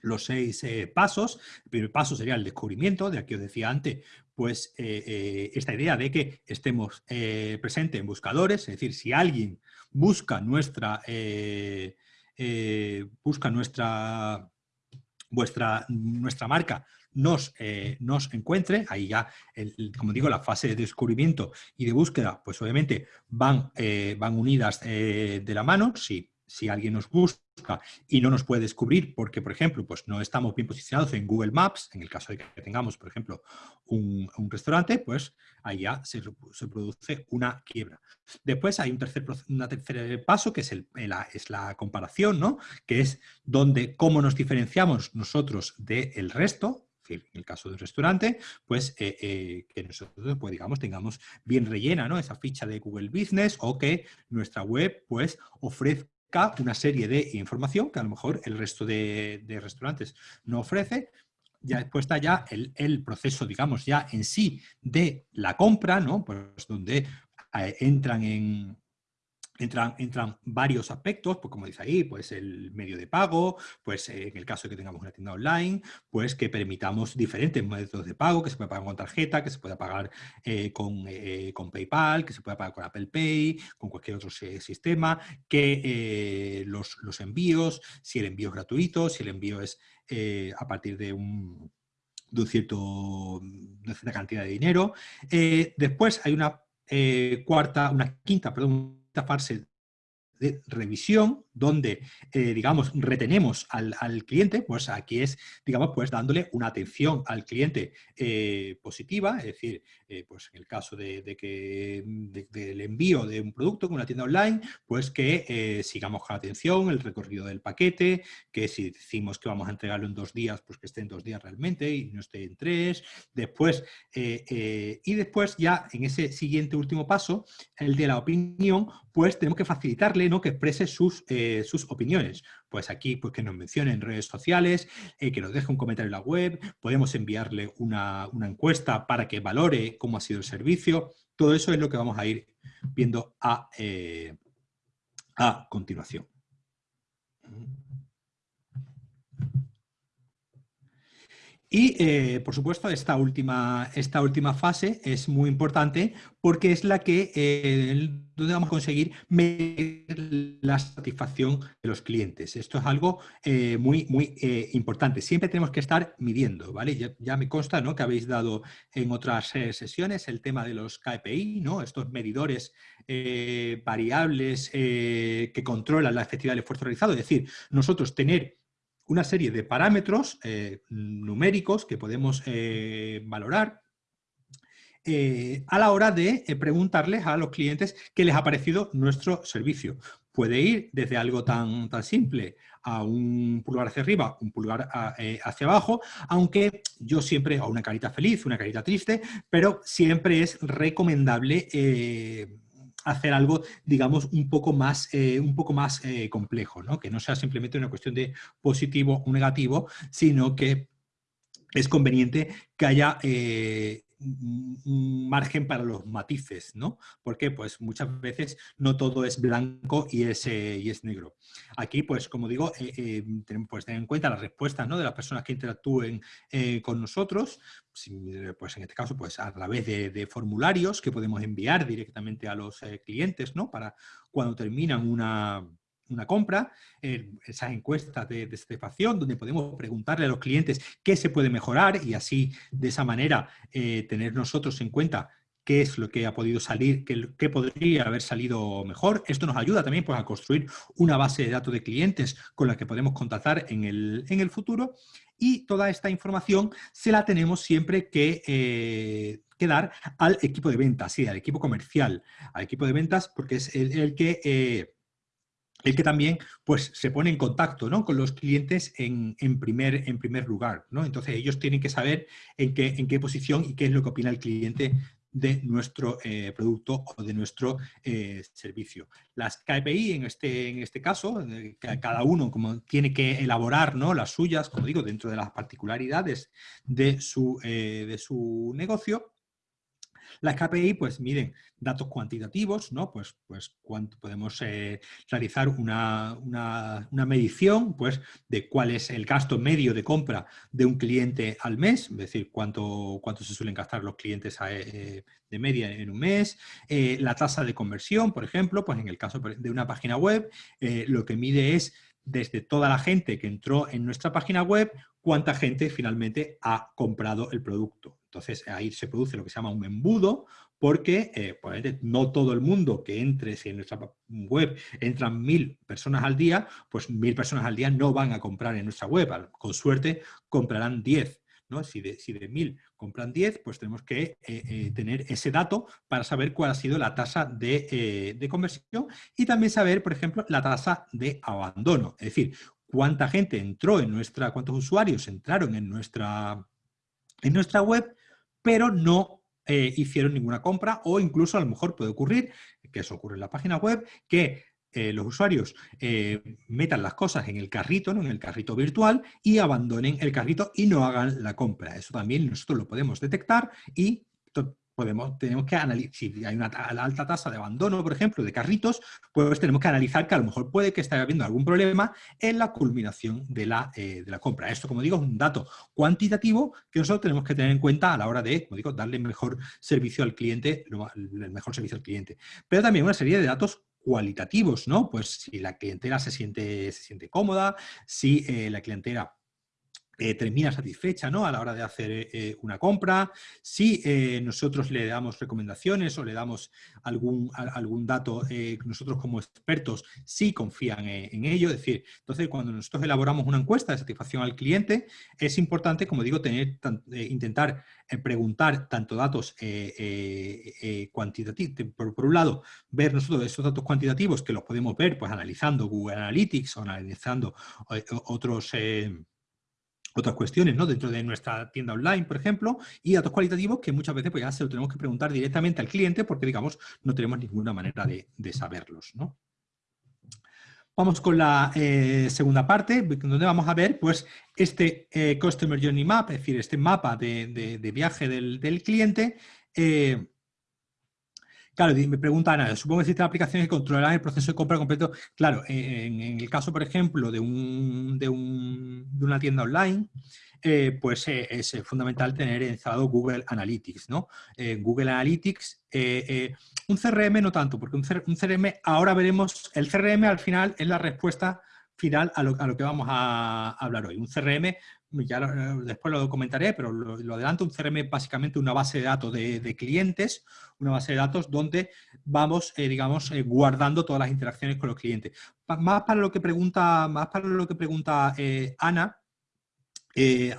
los seis eh, pasos. El primer paso sería el descubrimiento, de aquí os decía antes, pues eh, eh, esta idea de que estemos presentes en buscadores, es decir, si alguien busca nuestra, busca nuestra, vuestra, nuestra marca, nos, nos encuentre, ahí ya, como digo, la fase de descubrimiento y de búsqueda, pues obviamente van, van unidas de la mano, si si alguien nos busca y no nos puede descubrir porque, por ejemplo, pues no estamos bien posicionados en Google Maps, en el caso de que tengamos, por ejemplo, un, restaurante, pues ahí ya se, produce una quiebra. Después hay un tercer, tercer paso que es, el, la, es la comparación, ¿no? que es donde cómo nos diferenciamos nosotros del resto, en el caso del restaurante, pues eh, eh, que nosotros, pues digamos, tengamos bien rellena ¿no? esa ficha de Google Business o que nuestra web pues ofrezca una serie de información que a lo mejor el resto de, restaurantes no ofrece, ya después está ya el, proceso, digamos, ya en sí de la compra, ¿no? Pues donde eh, entran en, Entran, entran, varios aspectos, pues como dice ahí, pues el medio de pago, pues eh, en el caso de que tengamos una tienda online, pues que permitamos diferentes métodos de pago, que se pueda pagar con tarjeta, que se pueda pagar eh, eh, con, PayPal, que se pueda pagar con Apple Pay, con cualquier otro sistema, que los, envíos, si el envío es gratuito, si el envío es a partir de un, de un cierto, una cierta cantidad de dinero. después hay una cuarta, una quinta, perdón, fase de revisión donde, eh, digamos, retenemos al, cliente, pues aquí es, digamos, pues dándole una atención al cliente eh, positiva, es decir, eh, pues en el caso de, que del envío de un producto con una tienda online, pues que sigamos con atención el recorrido del paquete, que si decimos que vamos a entregarlo en dos días, pues que esté en dos días realmente y no esté en tres, después, y después ya en ese siguiente último paso, el de la opinión, pues tenemos que facilitarle que exprese sus eh, sus opiniones. Pues aquí pues que nos mencione en redes sociales, eh, que nos deje un comentario en la web, podemos enviarle una, encuesta para que valore cómo ha sido el servicio. Todo eso es lo que vamos a ir viendo a, eh, a continuación. Y, eh, por supuesto, esta última, esta última fase es muy importante porque es la que eh, donde vamos a conseguir medir la satisfacción de los clientes. Esto es algo eh, muy, muy importante. Siempre tenemos que estar midiendo, ¿vale? Ya, me consta ¿no? que habéis dado en otras sesiones el tema de los KPI, ¿no? Estos medidores variables que controlan la efectividad del esfuerzo realizado. Es decir, nosotros tener una serie de parámetros eh, numéricos que podemos eh, valorar eh, a la hora de preguntarles a los clientes qué les ha parecido nuestro servicio. Puede ir desde algo tan, tan simple a un pulgar hacia arriba, un pulgar hacia abajo, aunque yo siempre, o una carita feliz, una carita triste, pero siempre es recomendable hacer algo, digamos, un poco más, eh, un poco más eh, complejo, ¿no? que no sea simplemente una cuestión de positivo o negativo, sino que es conveniente que haya eh, un margen para los matices, ¿no? Porque pues muchas veces no todo es blanco y es, y es negro. Aquí, pues como digo, eh, tenemos pues, tener en cuenta las respuestas ¿no? de las personas que interactúen con nosotros, pues en este caso, pues a través de, formularios que podemos enviar directamente a los clientes, ¿no? Para cuando terminan una, una compra, esas encuestas de, de, satisfacción donde podemos preguntarle a los clientes qué se puede mejorar y así de esa manera eh, tener nosotros en cuenta qué es lo que ha podido salir, qué, podría haber salido mejor. Esto nos ayuda también pues, a construir una base de datos de clientes con la que podemos contactar en el, en el futuro y toda esta información se la tenemos siempre que, eh, dar al equipo de ventas, sí, al equipo comercial, al equipo de ventas porque es el, que... El que también pues, se pone en contacto ¿no? con los clientes en, primer, en primer lugar. ¿no? Entonces ellos tienen que saber en qué, en qué posición y qué es lo que opina el cliente de nuestro eh, producto o de nuestro eh, servicio. Las KPI en este, en este caso, eh, cada uno como tiene que elaborar ¿no? las suyas, como digo, dentro de las particularidades de su, de su negocio, las KPI pues miden datos cuantitativos, ¿no? Pues, pues cuánto podemos eh, realizar una, medición pues, de cuál es el gasto medio de compra de un cliente al mes, es decir, cuánto, cuánto se suelen gastar los clientes eh, de media en un mes, eh, la tasa de conversión, por ejemplo, pues en el caso de una página web, lo que mide es desde toda la gente que entró en nuestra página web, cuánta gente finalmente ha comprado el producto. Entonces ahí se produce lo que se llama un embudo, porque eh, no todo el mundo que entre, si en nuestra web entran mil personas al día, pues mil personas al día no van a comprar en nuestra web. Con suerte comprarán diez. ¿no? Si de, si de 1000 compran 10, pues tenemos que eh, eh, tener ese dato para saber cuál ha sido la tasa de, de, conversión y también saber, por ejemplo, la tasa de abandono. Es decir, cuánta gente entró en nuestra, cuántos usuarios entraron en nuestra, en nuestra web, pero no eh, hicieron ninguna compra o incluso a lo mejor puede ocurrir, que eso ocurre en la página web, que eh, los usuarios eh, metan las cosas en el carrito, ¿no? en el carrito virtual y abandonen el carrito y no hagan la compra. Eso también nosotros lo podemos detectar y tenemos que analizar, si hay una alta tasa de abandono, por ejemplo, de carritos, pues tenemos que analizar que a lo mejor puede que esté habiendo algún problema en la culminación de la, eh, de la compra. Esto, como digo, es un dato cuantitativo que nosotros tenemos que tener en cuenta a la hora de, como digo, darle mejor servicio al cliente, el mejor servicio al cliente. Pero también una serie de datos cualitativos, ¿no? Pues si la clientela se siente, se siente cómoda, si eh, la clientela eh, termina satisfecha ¿no? a la hora de hacer eh, una compra, si eh, nosotros le damos recomendaciones o le damos algún, algún dato, nosotros como expertos sí confían en ello, es decir, entonces cuando nosotros elaboramos una encuesta de satisfacción al cliente, es importante, como digo, tener, intentar preguntar tanto datos cuantitativos, por, por, un lado, ver nosotros esos datos cuantitativos que los podemos ver pues analizando Google Analytics o analizando otros otras cuestiones ¿no? dentro de nuestra tienda online, por ejemplo, y datos cualitativos que muchas veces pues, ya se lo tenemos que preguntar directamente al cliente porque, digamos, no tenemos ninguna manera de, saberlos. ¿no? Vamos con la eh, segunda parte, donde vamos a ver pues, este eh, Customer Journey Map, es decir, este mapa de, viaje del, cliente, eh, Claro, me pregunta Ana, supongo que existen aplicaciones que controlarán el proceso de compra completo. Claro, en, el caso, por ejemplo, de, un, de, una tienda online, eh, pues eh, es fundamental tener instalado Google Analytics, ¿no? Eh, Google Analytics, un CRM no tanto, porque un, CRM, ahora veremos, el CRM al final es la respuesta final a lo, que vamos a hablar hoy. Un CRM ya después lo comentaré, pero lo, adelanto, un CRM es básicamente una base de datos de, clientes, una base de datos donde vamos, eh, digamos, eh, guardando todas las interacciones con los clientes. más para lo que pregunta, más para lo que pregunta eh, Ana,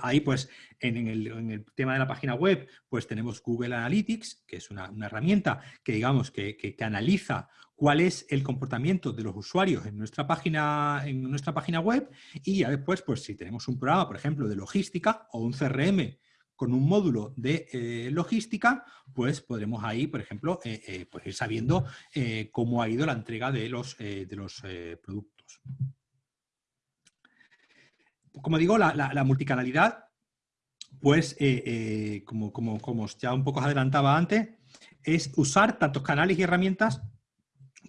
ahí pues en, el, tema de la página web pues tenemos Google Analytics, que es una, herramienta que digamos que, analiza cuál es el comportamiento de los usuarios en nuestra página, en nuestra página web y ya después, pues si tenemos un programa, por ejemplo, de logística o un CRM con un módulo de eh, logística, pues podremos ahí, por ejemplo, eh, eh, pues ir sabiendo cómo ha ido la entrega de los, de los productos. Como digo, la, multicanalidad, pues como, como, como ya un poco os adelantaba antes, es usar tantos canales y herramientas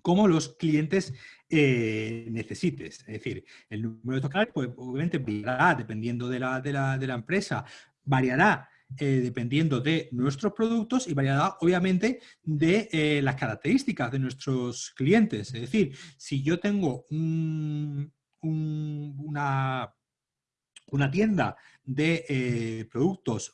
como los clientes eh, necesites. Es decir, el número de estos canales pues, obviamente variará dependiendo de la, de la, empresa, variará eh, dependiendo de nuestros productos y variará obviamente de eh, las características de nuestros clientes. Es decir, si yo tengo una, una, tienda de productos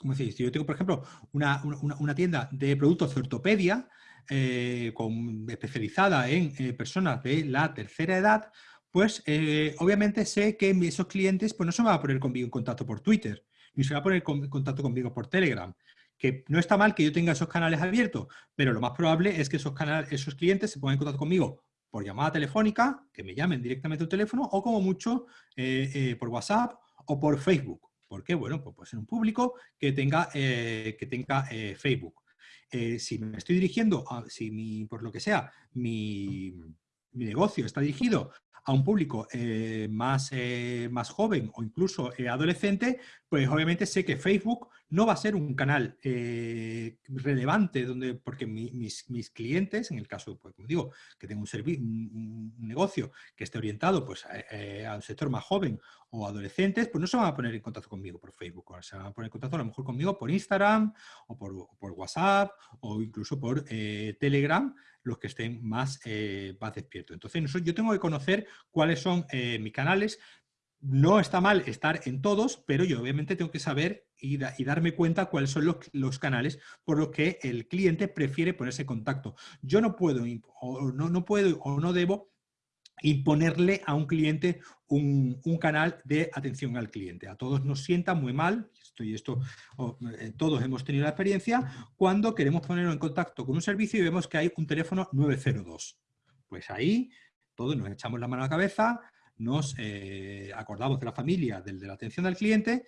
¿cómo decir? Si yo tengo, por ejemplo, una, una, tienda de productos de ortopedia, eh, con, especializada en eh, personas de la tercera edad, pues eh, obviamente sé que esos clientes pues, no se van a poner conmigo en contacto por Twitter, ni se van a poner en contacto conmigo por Telegram. Que no está mal que yo tenga esos canales abiertos, pero lo más probable es que esos, canales, esos clientes se pongan en contacto conmigo por llamada telefónica, que me llamen directamente al teléfono, o como mucho por WhatsApp o por Facebook. ¿Por qué? Bueno, pues puede ser un público que tenga, que tenga Facebook. Eh, si me estoy dirigiendo, a, si mi, por lo que sea, mi, negocio está dirigido a un público eh, más, eh, más joven o incluso adolescente, pues obviamente sé que Facebook no va a ser un canal relevante donde, porque mis, mis, clientes, en el caso, pues, como digo, que tengo un, un, negocio que esté orientado pues, a, un sector más joven o adolescentes, pues no se van a poner en contacto conmigo por Facebook, se van a poner en contacto a lo mejor conmigo por Instagram o por, por WhatsApp o incluso por eh, Telegram, los que estén más, más despiertos. Entonces yo tengo que conocer cuáles son mis canales, no está mal estar en todos, pero yo obviamente tengo que saber y, darme cuenta cuáles son los, canales por los que el cliente prefiere ponerse en contacto. Yo no puedo o no, no puedo o no debo imponerle a un cliente un, canal de atención al cliente. A todos nos sienta muy mal, esto esto, eh, todos hemos tenido la experiencia, cuando queremos ponernos en contacto con un servicio y vemos que hay un teléfono 902. Pues ahí todos nos echamos la mano a la cabeza, nos eh, acordamos de la familia, de la atención al cliente,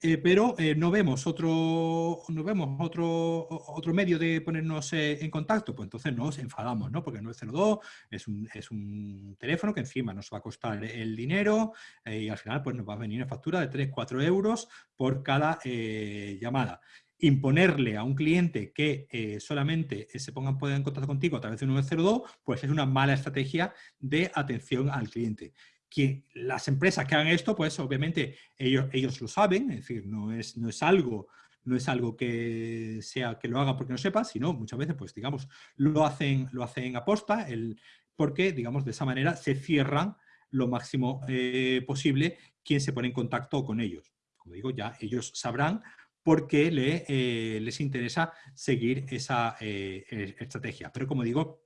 eh, pero eh, no vemos, otro, no vemos otro, otro medio de ponernos en contacto, pues entonces nos enfadamos, ¿no? Porque el 902 es un, es un teléfono que encima nos va a costar el dinero y al final pues nos va a venir una factura de 3, 4 euros por cada llamada imponerle a un cliente que solamente se ponga en contacto contigo a través de un 902, pues es una mala estrategia de atención al cliente que las empresas que hagan esto, pues obviamente ellos, ellos lo saben, es decir, no es, no es algo no es algo que sea que lo haga porque no sepa, sino muchas veces, pues digamos, lo hacen, lo hacen aposta, el, porque, digamos, de esa manera se cierran lo máximo eh, posible quien se pone en contacto con ellos. Como digo, ya ellos sabrán por qué le, eh, les interesa seguir esa eh, estrategia. Pero como digo,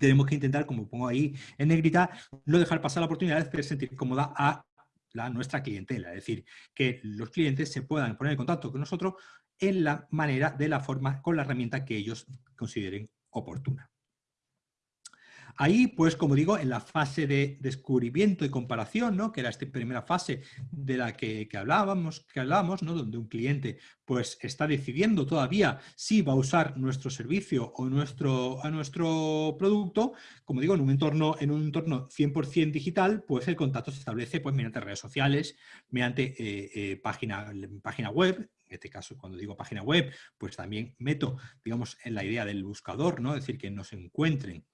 tenemos que intentar, como pongo ahí en negrita, no dejar pasar la oportunidad de sentir cómoda a la, nuestra clientela. Es decir, que los clientes se puedan poner en contacto con nosotros en la manera, de la forma, con la herramienta que ellos consideren oportuna. Ahí, pues, como digo, en la fase de descubrimiento y comparación, ¿no? que era esta primera fase de la que, hablábamos, que hablábamos ¿no? donde un cliente pues, está decidiendo todavía si va a usar nuestro servicio o nuestro, a nuestro producto, como digo, en un entorno, en un entorno 100% digital, pues el contacto se establece pues, mediante redes sociales, mediante eh, eh, página, página web, en este caso, cuando digo página web, pues también meto, digamos, en la idea del buscador, ¿no? Es decir, que nos encuentren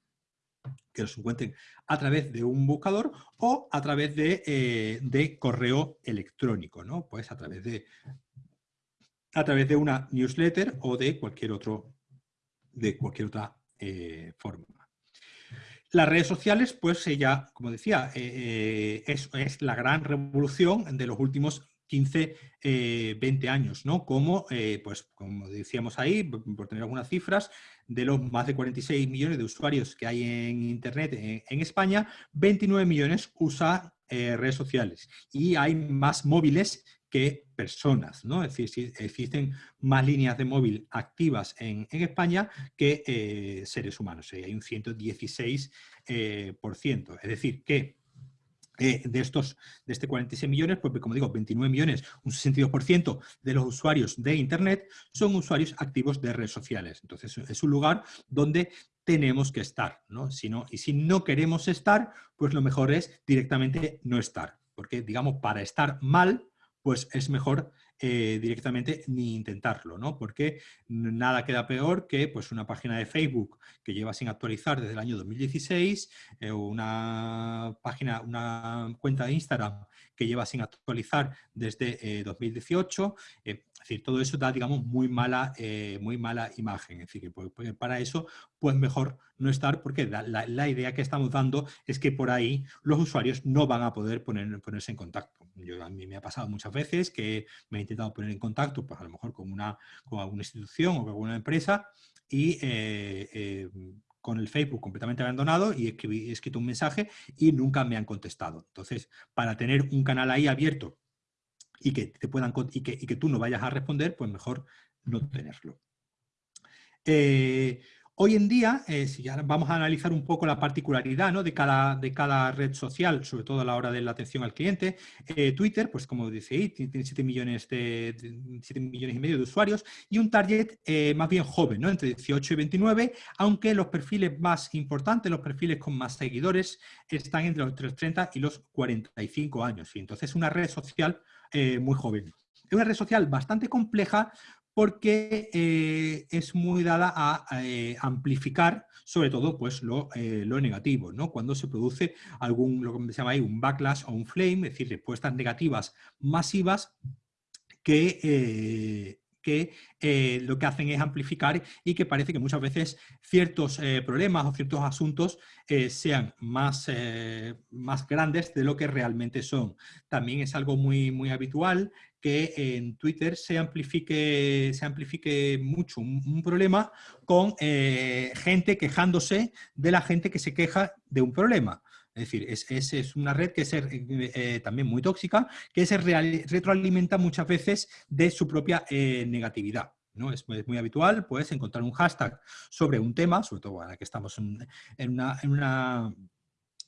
que los encuentren a través de un buscador o a través de, eh, correo electrónico, ¿no? Pues a través de a través de una newsletter o de cualquier otro de cualquier otra eh, forma. Las redes sociales, pues ya, como decía, eh, es, es, la gran revolución de los últimos 15, 20 años, ¿no? Como, pues, como decíamos ahí, por tener algunas cifras, de los más de 46 millones de usuarios que hay en Internet en, España, 29 millones usan eh, redes sociales y hay más móviles que personas, ¿no? Es decir, existen más líneas de móvil activas en, España que eh, seres humanos, hay un 116%. Eh, es decir, que eh, de estos, de este 46 millones, pues como digo, 29 millones, un 62% de los usuarios de Internet son usuarios activos de redes sociales. Entonces es un lugar donde tenemos que estar, ¿no? Si no, y si no queremos estar, pues lo mejor es directamente no estar. Porque, digamos, para estar mal, pues es mejor eh, directamente ni intentarlo, ¿no? Porque nada queda peor que pues, una página de Facebook que lleva sin actualizar desde el año 2016, eh, una página, una cuenta de Instagram que lleva sin actualizar desde 2018, eh, es decir, todo eso da, digamos, muy mala, eh, muy mala imagen. Es decir, que pues, pues, para eso, pues mejor no estar, porque la, idea que estamos dando es que por ahí los usuarios no van a poder poner, ponerse en contacto. Yo, a mí me ha pasado muchas veces que me he intentado poner en contacto, pues a lo mejor con, una, con alguna institución o con alguna empresa, y eh, eh, con el Facebook completamente abandonado y he escrito un mensaje y nunca me han contestado. Entonces, para tener un canal ahí abierto y que, te puedan, y que, y que tú no vayas a responder, pues mejor no tenerlo. Eh, hoy en día, eh, si ya vamos a analizar un poco la particularidad de, cada, red social, sobre todo a la hora de la atención al cliente, eh, Twitter, pues como dice tiene 7 millones, de, 7 millones y medio de usuarios y un target más bien joven, entre 18 y 29, aunque los perfiles más importantes, los perfiles con más seguidores, están entre los 30 y los 45 años. Y entonces una red social eh, muy joven. Es una red social bastante compleja porque eh, es muy dada a, eh, amplificar sobre todo pues, lo, negativo, ¿no? cuando se produce algún, lo que se llama ahí, un backlash o un flame, es decir, respuestas negativas masivas que, que eh, lo que hacen es amplificar y que parece que muchas veces ciertos eh, problemas o ciertos asuntos eh, sean más, más grandes de lo que realmente son. También es algo muy, muy habitual que en Twitter se amplifique, se amplifique mucho un, problema con gente quejándose de la gente que se queja de un problema. Es decir, es, es, una red que es también muy tóxica, que se retroalimenta muchas veces de su propia negatividad. ¿no? Es, muy habitual pues, encontrar un hashtag sobre un tema, sobre todo ahora que estamos en, una, en una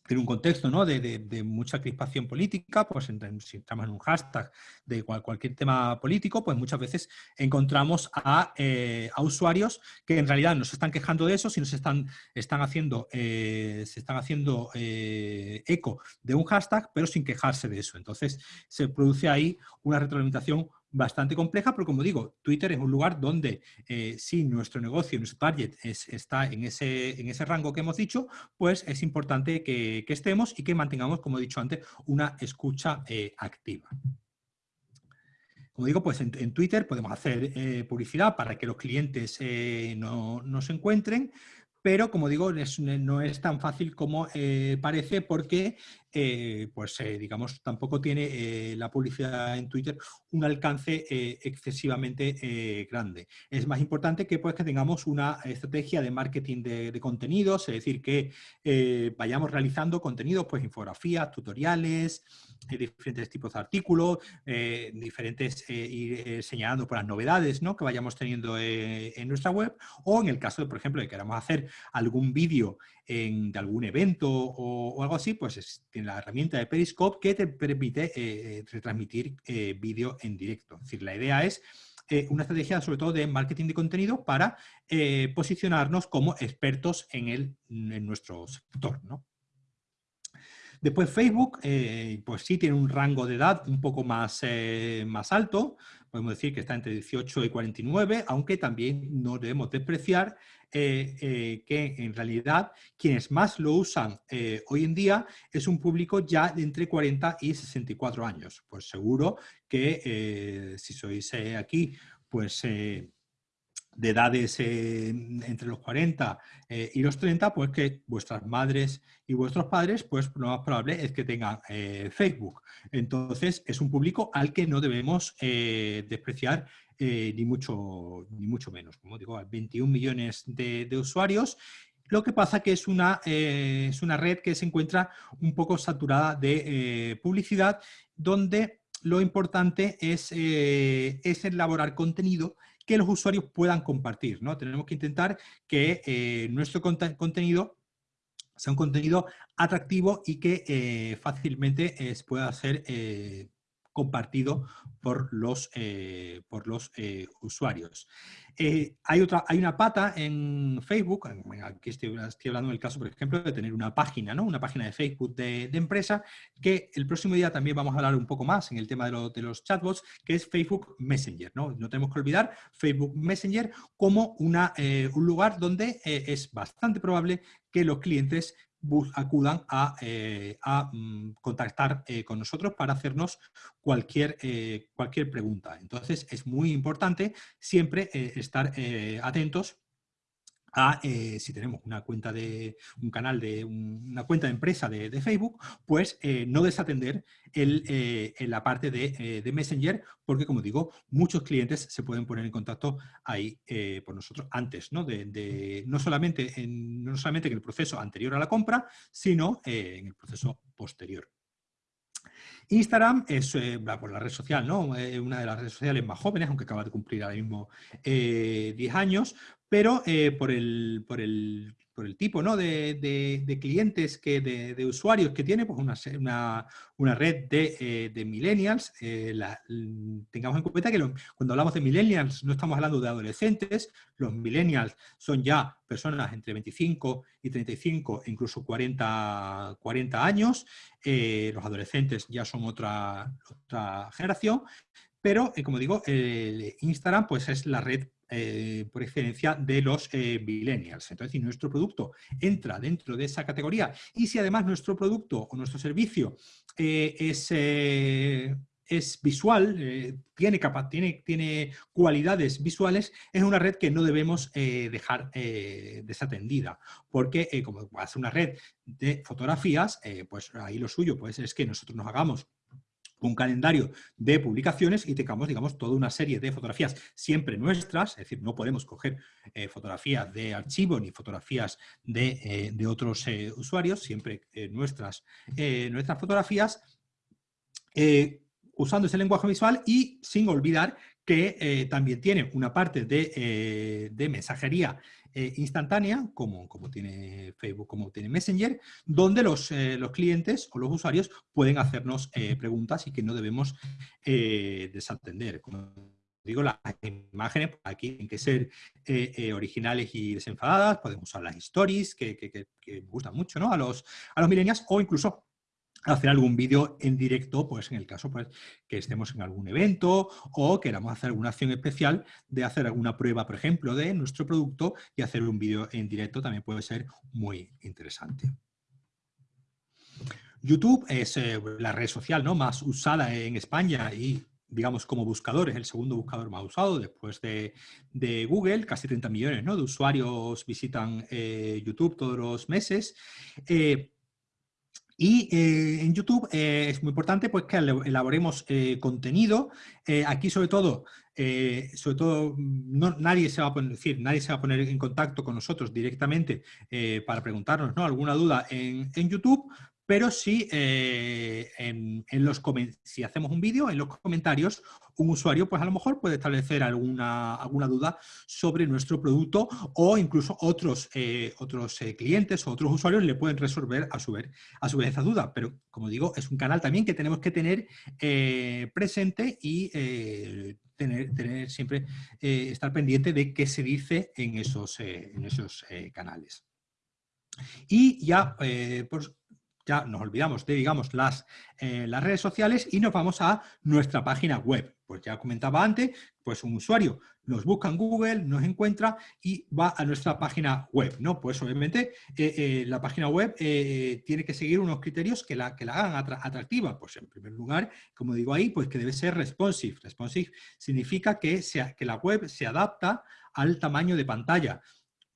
en un contexto ¿no? de, mucha crispación política, pues si estamos en un hashtag de cualquier tema político, pues muchas veces encontramos a, eh, a, usuarios que en realidad no se están quejando de eso, sino se están, están haciendo, eh, se están haciendo eh, eco de un hashtag, pero sin quejarse de eso. Entonces se produce ahí una retroalimentación bastante compleja, pero como digo, Twitter es un lugar donde eh, si nuestro negocio, nuestro target está en ese, en ese rango que hemos dicho, pues es importante que, estemos y que mantengamos, como he dicho antes, una escucha eh, activa. Como digo, pues en, Twitter podemos hacer eh, publicidad para que los clientes no, no se encuentren, pero como digo, no es tan fácil como parece porque eh, pues eh, digamos, tampoco tiene eh, la publicidad en Twitter un alcance excesivamente grande. Es más importante que, pues, que tengamos una estrategia de marketing de, contenidos, es decir, que vayamos realizando contenidos, pues infografías, tutoriales, diferentes tipos de artículos, diferentes, ir señalando por las novedades ¿no? que vayamos teniendo en nuestra web, o en el caso, de, por ejemplo, de que queramos hacer algún vídeo de algún evento o, algo así, pues tiene la herramienta de Periscope que te permite eh, eh, retransmitir eh, vídeo en directo. Es decir, la idea es una estrategia sobre todo de marketing de contenido para posicionarnos como expertos en, el, en nuestro sector. Después Facebook, pues sí tiene un rango de edad un poco más, más alto, podemos decir que está entre 18 y 49, aunque también no debemos despreciar eh, eh, que en realidad quienes más lo usan eh, hoy en día es un público ya de entre 40 y 64 años. Pues seguro que si sois aquí, pues de edades entre los 40 y los 30, pues que vuestras madres y vuestros padres, pues lo más probable es que tengan Facebook. Entonces, es un público al que no debemos despreciar eh, ni, mucho, ni mucho menos. Como digo, 21 millones de, usuarios lo que pasa que es una, eh, es una red que se encuentra un poco saturada de eh, publicidad, donde lo importante es, es, elaborar contenido que los usuarios puedan compartir. ¿no? Tenemos que intentar que nuestro contenido sea un contenido atractivo y que fácilmente pueda ser compartido por los, eh, por los eh, usuarios. Eh, hay, otra, hay una pata en Facebook, aquí estoy, hablando del caso, por ejemplo, de tener una página, ¿no? una página de Facebook de, empresa, que el próximo día también vamos a hablar un poco más en el tema de, de los chatbots, que es Facebook Messenger. ¿no? no tenemos que olvidar Facebook Messenger como una, un lugar donde es bastante probable que los clientes acudan a, eh, mm, contactar eh, con nosotros para hacernos cualquier, eh, cualquier pregunta. Entonces es muy importante siempre estar atentos eh, si tenemos una cuenta de un canal de una cuenta de empresa de, Facebook, pues eh, no desatender el, eh, en la parte de, Messenger, porque como digo, muchos clientes se pueden poner en contacto ahí por nosotros antes, ¿no? De, no, solamente en, no solamente en el proceso anterior a la compra, sino en el proceso posterior. Instagram es por la red social, ¿no? una de las redes sociales más jóvenes, aunque acaba de cumplir ahora mismo 10 años, pero eh, por, el, por, el, por, el, tipo ¿no? de, de, clientes, que, de, de, usuarios que tiene, pues una, una, una red de, eh, millennials. Eh, tengamos en cuenta que cuando hablamos de millennials no estamos hablando de adolescentes, los millennials son ya personas entre 25 y 35, incluso 40, 40 años, los adolescentes ya son otra, otra generación, pero como digo, Instagram pues es la red eh, por excelencia de los eh, millennials. Entonces, si nuestro producto entra dentro de esa categoría y si además nuestro producto o nuestro servicio eh, es, es visual, eh, tiene, tiene, tiene, cualidades visuales, es una red que no debemos eh, dejar eh, desatendida, porque como hace una red de fotografías, pues ahí lo suyo pues, es que nosotros nos hagamos un calendario de publicaciones y tengamos, digamos, toda una serie de fotografías siempre nuestras, es decir, no podemos coger fotografías de archivo ni fotografías de, otros usuarios, siempre nuestras, nuestras fotografías, usando ese lenguaje visual y sin olvidar que eh, también tiene una parte de, eh, mensajería eh, instantánea, como, como, tiene Facebook, como tiene Messenger, donde los, los clientes o los usuarios pueden hacernos preguntas y que no debemos desatender. Como digo, las imágenes aquí tienen que ser originales y desenfadadas, podemos usar las stories, que, que, gustan mucho ¿no? a, los, a los millennials, o incluso hacer algún vídeo en directo, pues en el caso pues, que estemos en algún evento o queramos hacer alguna acción especial de hacer alguna prueba, por ejemplo, de nuestro producto y hacer un vídeo en directo también puede ser muy interesante. YouTube es eh, la red social ¿no? más usada en España y digamos, como buscador, es el segundo buscador más usado después de, Google, casi 30 millones ¿no? de usuarios visitan eh, YouTube todos los meses. Eh, y eh, en YouTube eh, es muy importante pues, que elaboremos eh, contenido. aquí sobre todo, sobre todo no, nadie, se va a poner, decir, nadie se va a poner en contacto con nosotros directamente para preguntarnos ¿no? alguna duda en, en YouTube, pero sí, eh, en, los, si hacemos un vídeo, en los comentarios, un usuario pues a lo mejor puede establecer alguna, alguna duda sobre nuestro producto o incluso otros, eh, otros eh, clientes o otros usuarios le pueden resolver a su, vez, a su vez esa duda. Pero, como digo, es un canal también que tenemos que tener presente y tener, tener, siempre estar pendiente de qué se dice en esos, en esos canales. Y ya, por, ya nos olvidamos de, digamos, las, eh, las redes sociales y nos vamos a nuestra página web. Pues ya comentaba antes, pues un usuario nos busca en Google, nos encuentra y va a nuestra página web, ¿no? Pues obviamente eh, eh, la página web tiene que seguir unos criterios que la, que la hagan atractiva. Pues en primer lugar, como digo ahí, pues que debe ser responsive. Responsive significa que, sea, que la web se adapta al tamaño de pantalla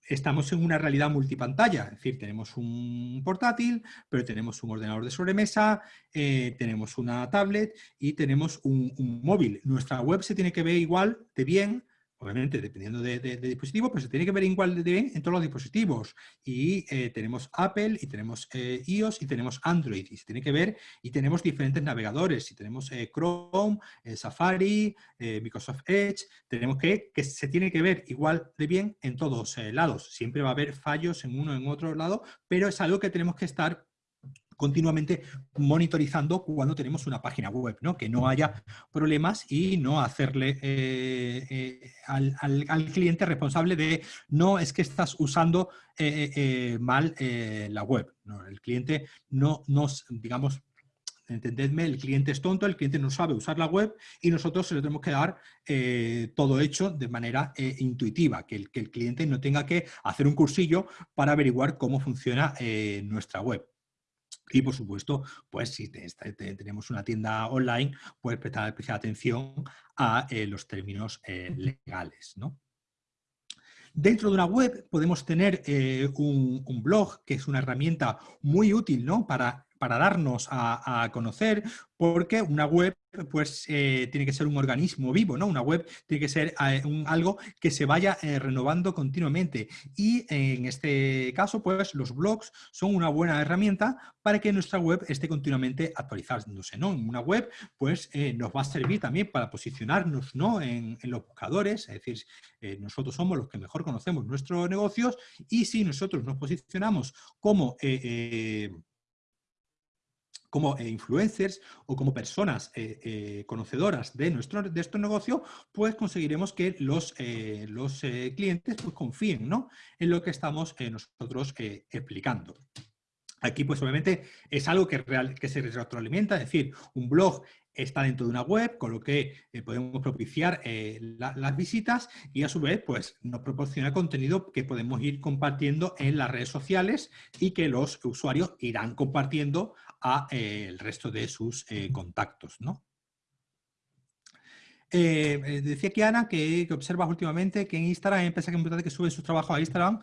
estamos en una realidad multipantalla, es decir, tenemos un portátil, pero tenemos un ordenador de sobremesa, eh, tenemos una tablet y tenemos un, móvil. Nuestra web se tiene que ver igual de bien obviamente dependiendo de, dispositivo, pero se tiene que ver igual de bien en todos los dispositivos. Y eh, tenemos Apple, y tenemos eh, iOS, y tenemos Android, y se tiene que ver, y tenemos diferentes navegadores, y tenemos eh, Chrome, Safari, Microsoft Edge, tenemos que, que se tiene que ver igual de bien en todos lados. Siempre va a haber fallos en uno en otro lado, pero es algo que tenemos que estar continuamente monitorizando cuando tenemos una página web, ¿no? que no haya problemas y no hacerle eh, eh, al, cliente responsable de no es que estás usando eh, mal la web. El cliente no nos, digamos, entendedme, el cliente es tonto, el cliente no sabe usar la web y nosotros se lo tenemos que dar todo hecho de manera intuitiva, que el, cliente no tenga que hacer un cursillo para averiguar cómo funciona nuestra web. Y por supuesto, pues si tenemos una tienda online, pues prestar especial atención a eh, los términos eh, legales. Dentro de una web podemos tener eh, un, un, blog, que es una herramienta muy útil ¿no? para para darnos a, conocer, porque una web pues eh, tiene que ser un organismo vivo, ¿no? Una web tiene que ser eh, algo que se vaya eh, renovando continuamente. Y en este caso, pues los blogs son una buena herramienta para que nuestra web esté continuamente actualizándose, ¿no? Una web, pues nos va a servir también para posicionarnos, ¿no? En, los buscadores, es decir, nosotros somos los que mejor conocemos nuestros negocios y si nosotros nos posicionamos como como eh, influencers o como personas eh, eh, conocedoras de nuestro, de estos negocios, pues conseguiremos que los, los clientes pues, confíen ¿no? en lo que estamos nosotros explicando. Aquí, pues obviamente, es algo que, real, que se retroalimenta, es decir, un blog está dentro de una web, con lo que podemos propiciar las visitas y a su vez pues, nos proporciona contenido que podemos ir compartiendo en las redes sociales y que los usuarios irán compartiendo a eh, el resto de sus eh, contactos. ¿no? decía que Ana que, observas últimamente que en Instagram hay empresas que que suben sus trabajos a Instagram.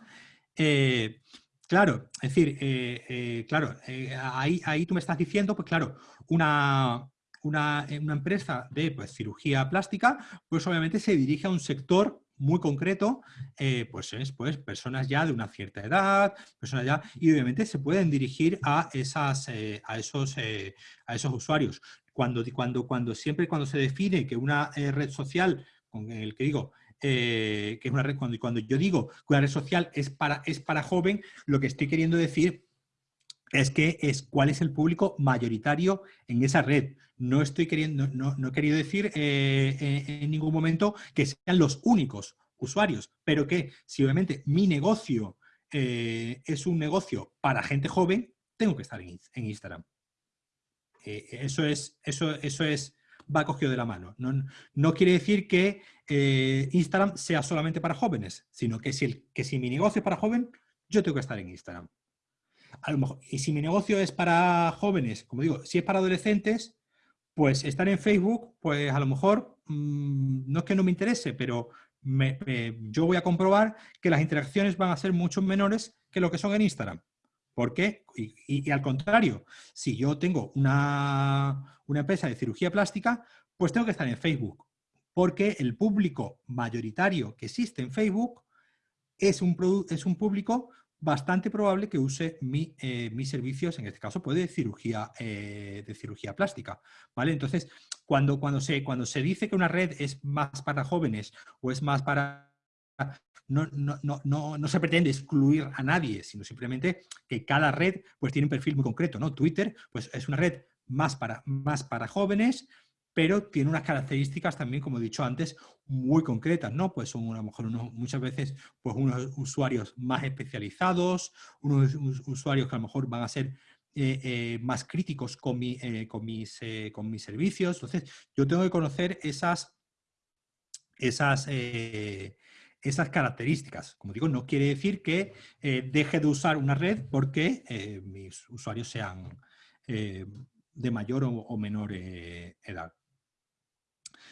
claro, es decir, claro, ahí, ahí tú me estás diciendo, pues claro, una, una, una, empresa de pues, cirugía plástica, pues obviamente se dirige a un sector muy concreto, eh, pues es pues, personas ya de una cierta edad, personas ya, y obviamente se pueden dirigir a, esas, eh, a, esos, eh, a esos usuarios. Cuando, cuando, cuando, siempre cuando se define que una red social, con el que digo, que es una red, cuando, cuando yo digo que una red social es para, es para joven, lo que estoy queriendo decir es que es cuál es el público mayoritario en esa red. No estoy queriendo, no, no he querido decir eh, en ningún momento que sean los únicos usuarios, pero que si obviamente mi negocio eh, es un negocio para gente joven, tengo que estar en, Instagram. Eh, eso es, eso, eso es, va cogido de la mano. No, no quiere decir que Instagram sea solamente para jóvenes, sino que si, el, que si mi negocio es para joven, yo tengo que estar en Instagram y si mi negocio es para jóvenes, como digo, si es para adolescentes, pues estar en Facebook, pues a lo mejor mm, no es que no me interese, pero yo voy a comprobar que las interacciones van a ser mucho menores que lo que son en Instagram. ¿Por qué? Y, al contrario, si yo tengo una, una, empresa de cirugía plástica, pues tengo que estar en Facebook, porque el público mayoritario que existe en Facebook es un, es un público bastante probable que use eh, mis servicios, en este caso, puede de cirugía, eh, de cirugía plástica. ¿vale? Entonces, cuando, cuando, se, cuando se dice que una red es más para jóvenes o es más para... No, no, no, no, se pretende excluir a nadie, sino simplemente que cada red pues, tiene un perfil muy concreto. ¿no? Twitter pues, es una red más para, más para jóvenes, pero tiene unas características también, como he dicho antes, muy concretas, ¿no? Pues son a lo mejor muchas veces pues unos usuarios más especializados, unos usuarios que a lo mejor van a ser eh, eh, más críticos eh, con mis servicios. Entonces, yo tengo que conocer esas, esas, esas características. Como digo, no quiere decir que deje de usar una red porque mis usuarios sean de mayor o menor edad.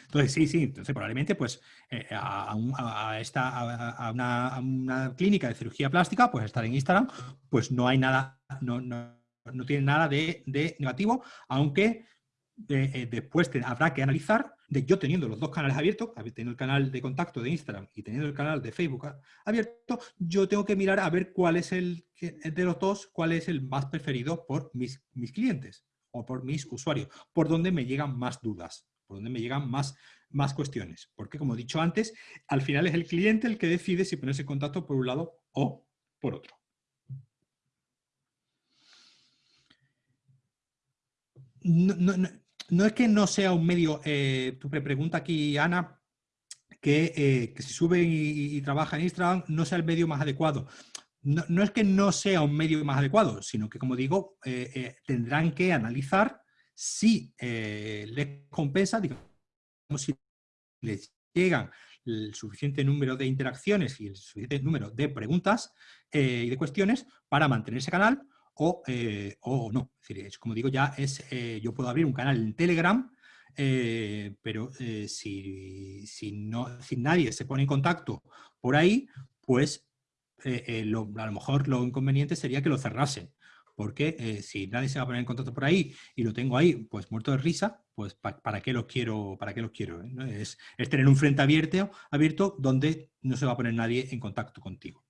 Entonces, sí, sí, entonces probablemente pues eh, a, esta, a, una, clínica de cirugía plástica, pues estar en Instagram, pues no hay nada, no, no, tiene nada de, negativo, aunque eh, después habrá que analizar de yo teniendo los dos canales abiertos, teniendo el canal de contacto de Instagram y teniendo el canal de Facebook abierto, yo tengo que mirar a ver cuál es el de los dos, cuál es el más preferido por mis, mis clientes o por mis usuarios, por donde me llegan más dudas por donde me llegan más, más cuestiones. Porque, como he dicho antes, al final es el cliente el que decide si ponerse en contacto por un lado o por otro. No, es que no sea un medio, eh, tu pregunta aquí, Ana, que, eh, si sube y, trabaja en Instagram no sea el medio más adecuado. No, es que no sea un medio más adecuado, sino que, como digo, eh, tendrán que analizar si eh, les compensa, digamos, si les llegan el suficiente número de interacciones y el suficiente número de preguntas eh, y de cuestiones para mantener ese canal o, eh, o no. Es decir, como digo, ya es, yo puedo abrir un canal en Telegram, pero si, si, no, si nadie se pone en contacto por ahí, pues a lo mejor lo inconveniente sería que lo cerrasen porque eh, si nadie se va a poner en contacto por ahí y lo tengo ahí, pues muerto de risa, pues ¿para qué lo quiero? Para qué lo quiero eh? es, tener un frente abierto, abierto donde no se va a poner nadie en contacto contigo.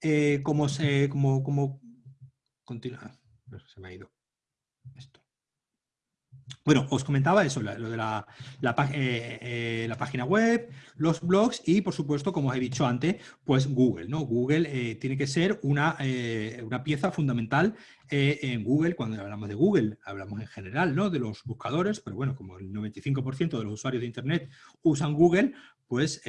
Eh, como se, como, como, continúa, se me ha ido esto. Bueno, os comentaba eso, lo de la, eh, eh, la, página web, los blogs y, por supuesto, como os he dicho antes, pues Google. ¿no? Google eh, tiene que ser una, una pieza fundamental en Google. Cuando hablamos de Google, hablamos en general ¿no? de los buscadores, pero bueno, como el 95% de los usuarios de Internet usan Google, pues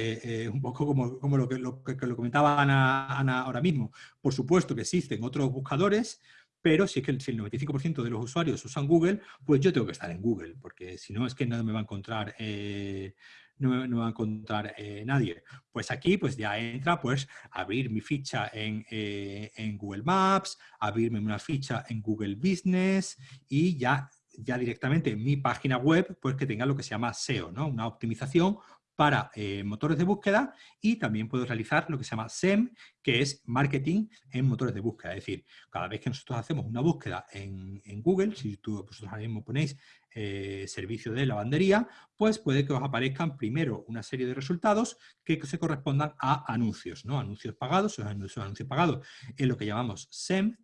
un poco como, lo, que, lo, que, lo comentaba Ana ahora mismo. Por supuesto que existen otros buscadores, pero si es que el, 95% de los usuarios usan Google, pues yo tengo que estar en Google, porque si no es que no me va a encontrar, eh, no, me, va a encontrar eh, nadie. Pues aquí pues ya entra pues abrir mi ficha en, eh, en, Google Maps, abrirme una ficha en Google Business y ya ya directamente mi página web, pues que tenga lo que se llama SEO, ¿no? Una optimización para eh, motores de búsqueda y también puedo realizar lo que se llama SEM, que es marketing en motores de búsqueda. Es decir, cada vez que nosotros hacemos una búsqueda en, Google, si tú, vosotros ahora mismo ponéis eh, servicio de lavandería, pues puede que os aparezcan primero una serie de resultados que se correspondan a anuncios, ¿no? Anuncios pagados, esos anuncios, anuncios pagados en lo que llamamos SEM,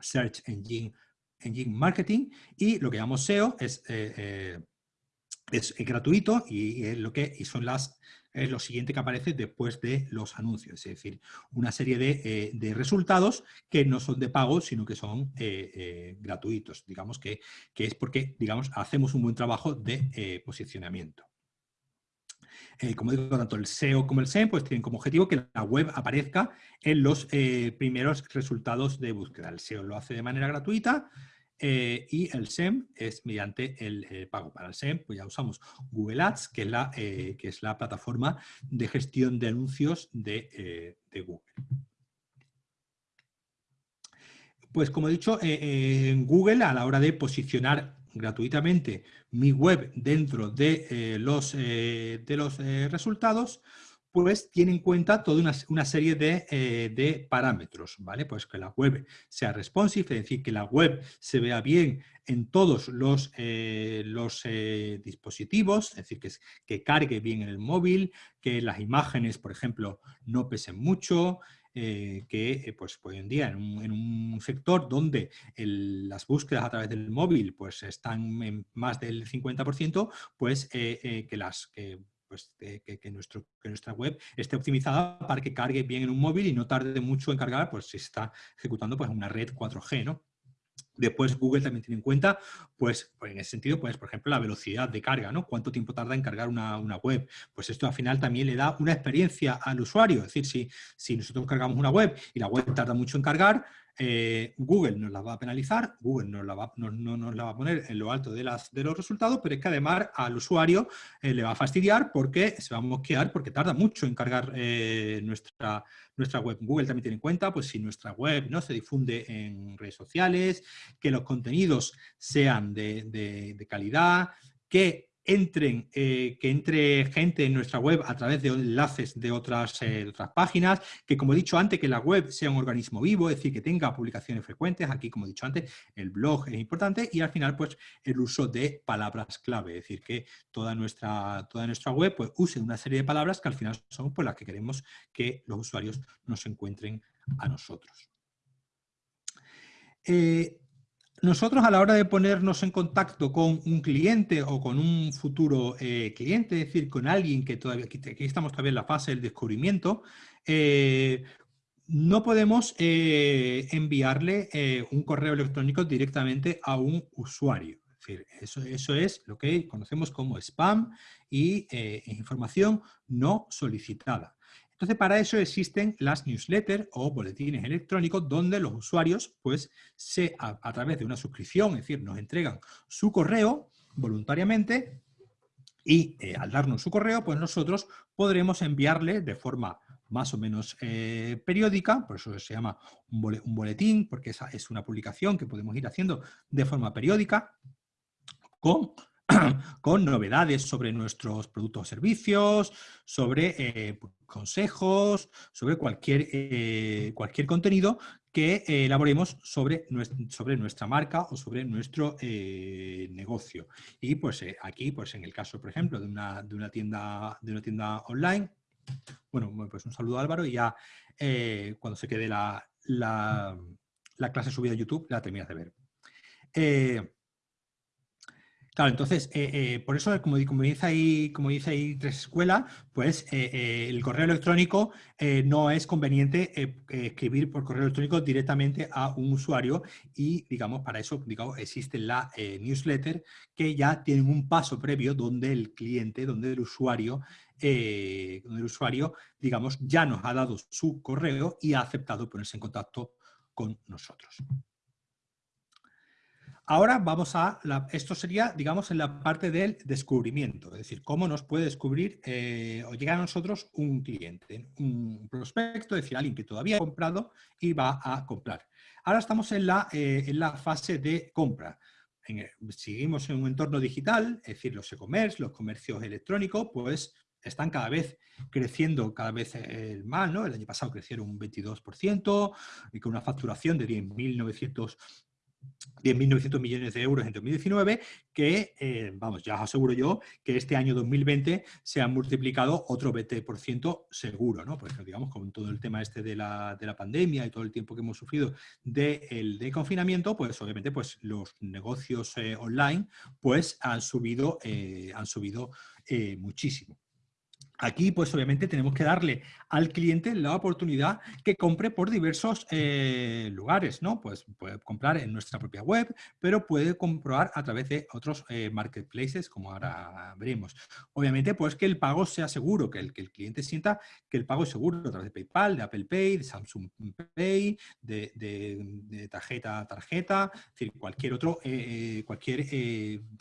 Search Engine, Engine Marketing, y lo que llamamos SEO es... Eh, es, gratuito y, es lo que y son las es lo siguiente que aparece después de los anuncios, es decir, una serie de, eh, resultados que no son de pago, sino que son eh, eh, gratuitos, digamos que, que, es porque digamos, hacemos un buen trabajo de posicionamiento. como digo, tanto el SEO como el SEM pues tienen como objetivo que la web aparezca en los primeros resultados de búsqueda. El SEO lo hace de manera gratuita, eh, y el SEM es mediante el eh, pago. Para el SEM pues ya usamos Google Ads, que es la, eh, que es la plataforma de gestión de anuncios de, Google. Pues como he dicho, en Google a la hora de posicionar gratuitamente mi web dentro de los, de los resultados, pues tiene en cuenta toda una, serie eh, de, parámetros, ¿vale? Pues que la web sea responsive, es decir, que la web se vea bien en todos los, eh, los eh, dispositivos, es decir, que, que cargue bien en el móvil, que las imágenes, por ejemplo, no pesen mucho, que pues, hoy en día en un, sector donde las búsquedas a través del móvil pues, están en más del 50%, pues que las pues, que, nuestro, que nuestra web esté optimizada para que cargue bien en un móvil y no tarde mucho en cargar, pues si está ejecutando pues, una red 4G, ¿no? Después Google también tiene en cuenta, pues, pues, en ese sentido, pues por ejemplo la velocidad de carga, ¿no? Cuánto tiempo tarda en cargar una, web. Pues esto al final también le da una experiencia al usuario. Es decir, si, si nosotros cargamos una web y la web tarda mucho en cargar, eh, Google nos la va a penalizar, Google no, nos la va a poner en lo alto de, las, de los resultados, pero es que además al usuario eh, le va a fastidiar porque se va a mosquear porque tarda mucho en cargar eh, nuestra, nuestra web. Google también tiene en cuenta pues, si nuestra web no se difunde en redes sociales, que los contenidos sean de, de calidad, que entren, eh, que entre gente en nuestra web a través de enlaces de otras, eh, otras páginas, que como he dicho antes, que la web sea un organismo vivo, es decir, que tenga publicaciones frecuentes, aquí como he dicho antes, el blog es importante y al final pues el uso de palabras clave, es decir, que toda nuestra, toda nuestra web pues use una serie de palabras que al final son pues, las que queremos que los usuarios nos encuentren a nosotros. Eh, nosotros a la hora de ponernos en contacto con un cliente o con un futuro eh, cliente, es decir, con alguien que todavía, aquí estamos todavía en la fase del descubrimiento, eh, no podemos eh, enviarle un correo electrónico directamente a un usuario. Es decir, eso, eso es lo que conocemos como spam y información no solicitada. Entonces, para eso existen las newsletters o boletines electrónicos donde los usuarios, pues, se, a, través de una suscripción, es decir, nos entregan su correo voluntariamente y eh, al darnos su correo, pues nosotros podremos enviarle de forma más o menos eh, periódica, por eso se llama un boletín, porque esa es una publicación que podemos ir haciendo de forma periódica, con con novedades sobre nuestros productos o servicios, sobre eh, consejos, sobre cualquier, eh, cualquier contenido que eh, elaboremos sobre nuestra, marca o sobre nuestro negocio. Y pues aquí, pues en el caso, por ejemplo, de una, de una, tienda, de una tienda online, bueno, pues un saludo Álvaro y ya cuando se quede la, la, la, clase subida a YouTube la terminas de ver. Claro, entonces, eh, eh, por eso, como, dice ahí, como dice ahí Tres Escuela, pues eh, el correo electrónico no es conveniente escribir por correo electrónico directamente a un usuario y, digamos, para eso digamos, existe la newsletter que ya tienen un paso previo donde el cliente, donde el usuario, donde el usuario, digamos, ya nos ha dado su correo y ha aceptado ponerse en contacto con nosotros. Ahora vamos a, esto sería, digamos, en la parte del descubrimiento, es decir, cómo nos puede descubrir eh, o llegar a nosotros un cliente, un prospecto, es decir, alguien que todavía ha comprado y va a comprar. Ahora estamos en la, eh, en la fase de compra. seguimos en un entorno digital, es decir, los e-commerce, los comercios electrónicos, pues están cada vez creciendo cada vez eh, más, ¿no? El año pasado crecieron un 22% y con una facturación de 10.900 10.900 millones de euros en 2019, que, eh, vamos, ya os aseguro yo que este año 2020 se han multiplicado otro 20% seguro, ¿no? Porque, digamos, con todo el tema este de la, pandemia y todo el tiempo que hemos sufrido del de, confinamiento, pues obviamente pues, los negocios eh, online pues han subido, han subido muchísimo. Aquí, pues obviamente tenemos que darle al cliente la oportunidad que compre por diversos eh, lugares, ¿no? Pues puede comprar en nuestra propia web, pero puede comprobar a través de otros eh, marketplaces, como ahora veremos. Obviamente, pues que el pago sea seguro, que el, que el cliente sienta que el pago es seguro a través de PayPal, de Apple Pay, de Samsung Pay, de, tarjeta a tarjeta, es decir, cualquier otro, eh, cualquier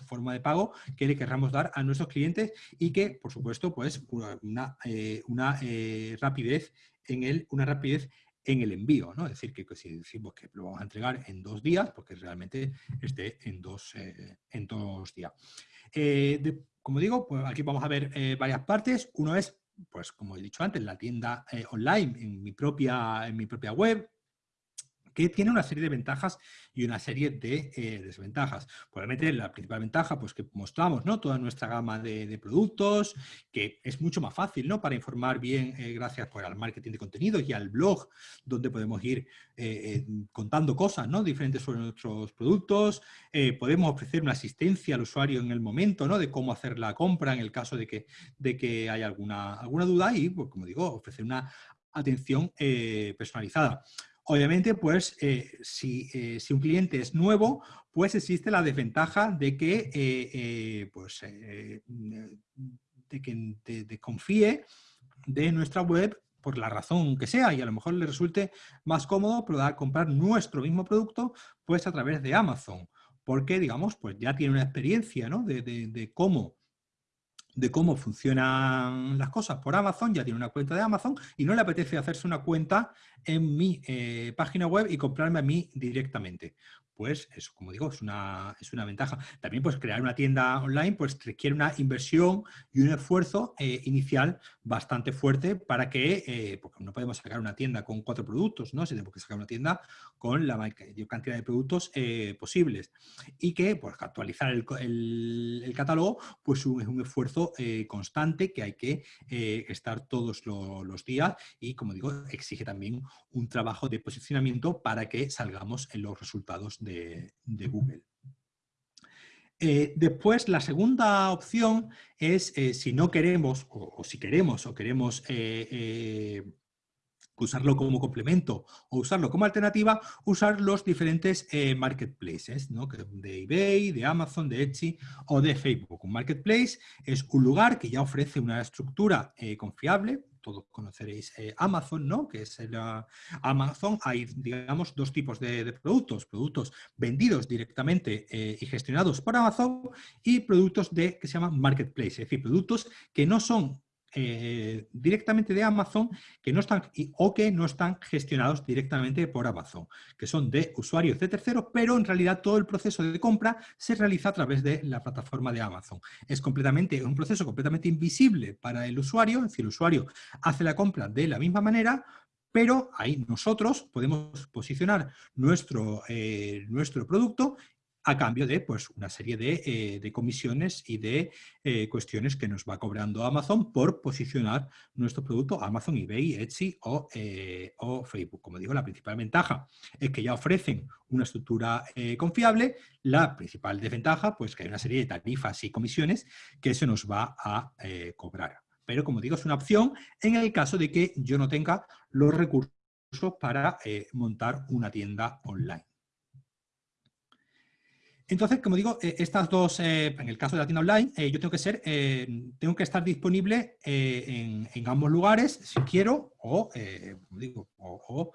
forma de pago que le querramos dar a nuestros clientes y que, por supuesto, pues una, eh, una eh, rapidez en el, una rapidez en el envío, ¿no? Es decir, que, si decimos que lo vamos a entregar en dos días, porque realmente esté en dos, eh, en dos días. como digo, pues aquí vamos a ver varias partes. Uno es, pues como he dicho antes, la tienda online en mi, propia, en mi propia web, que tiene una serie de ventajas y una serie de eh, desventajas. Probablemente la principal ventaja, pues que mostramos ¿no? toda nuestra gama de, productos, que es mucho más fácil ¿no? para informar bien eh, gracias pues, al marketing de contenidos y al blog, donde podemos ir eh, contando cosas ¿no? diferentes sobre nuestros productos. podemos ofrecer una asistencia al usuario en el momento ¿no? de cómo hacer la compra en el caso de que, de que haya alguna, alguna duda y, pues, como digo, ofrecer una atención personalizada. Obviamente, pues, eh, eh, si, un cliente es nuevo, pues existe la desventaja de que, eh, pues, de que desconfíe de nuestra web por la razón que sea y a lo mejor le resulte más cómodo comprar nuestro mismo producto pues a través de Amazon porque digamos pues ya tiene una experiencia ¿no? de cómo de cómo funcionan las cosas. Por Amazon, ya tiene una cuenta de Amazon y no le apetece hacerse una cuenta en mi eh, página web y comprarme a mí directamente pues eso, como digo, es una, es una ventaja. También pues crear una tienda online pues requiere una inversión y un esfuerzo eh, inicial bastante fuerte para que, eh, porque no podemos sacar una tienda con cuatro productos, ¿no? tenemos que sacar una tienda con la mayor cantidad de productos eh, posibles. Y que pues actualizar el, el, catálogo pues es un, esfuerzo constante que hay que estar todos los días y como digo, exige también un trabajo de posicionamiento para que salgamos en los resultados de, Google. Eh, después, la segunda opción es eh, si no queremos, o, si queremos, o queremos eh, usarlo como complemento o usarlo como alternativa, usar los diferentes marketplaces, ¿no? de eBay, de Amazon, de Etsy o de Facebook. Un marketplace es un lugar que ya ofrece una estructura confiable, todos conoceréis eh, Amazon, ¿no? Que es la Amazon, hay, digamos, dos tipos de, productos. Productos vendidos directamente eh, y gestionados por Amazon y productos de, que se llaman marketplace, es decir, productos que no son directamente de Amazon que no están, o que no están gestionados directamente por Amazon, que son de usuarios de terceros, pero en realidad todo el proceso de compra se realiza a través de la plataforma de Amazon. Es completamente un proceso completamente invisible para el usuario, es decir, el usuario hace la compra de la misma manera, pero ahí nosotros podemos posicionar nuestro, eh, nuestro producto a cambio de pues, una serie de, eh, comisiones y de eh, cuestiones que nos va cobrando Amazon por posicionar nuestro producto Amazon, eBay, Etsy eh, o, Facebook. Como digo, la principal ventaja es que ya ofrecen una estructura confiable. La principal desventaja, pues que hay una serie de tarifas y comisiones que se nos va a cobrar. Pero como digo, es una opción en el caso de que yo no tenga los recursos para montar una tienda online. Entonces, como digo, eh, estas dos, eh, en el caso de la tienda online, eh, yo tengo que ser, tengo que estar disponible en, ambos lugares si quiero, o, digo, o,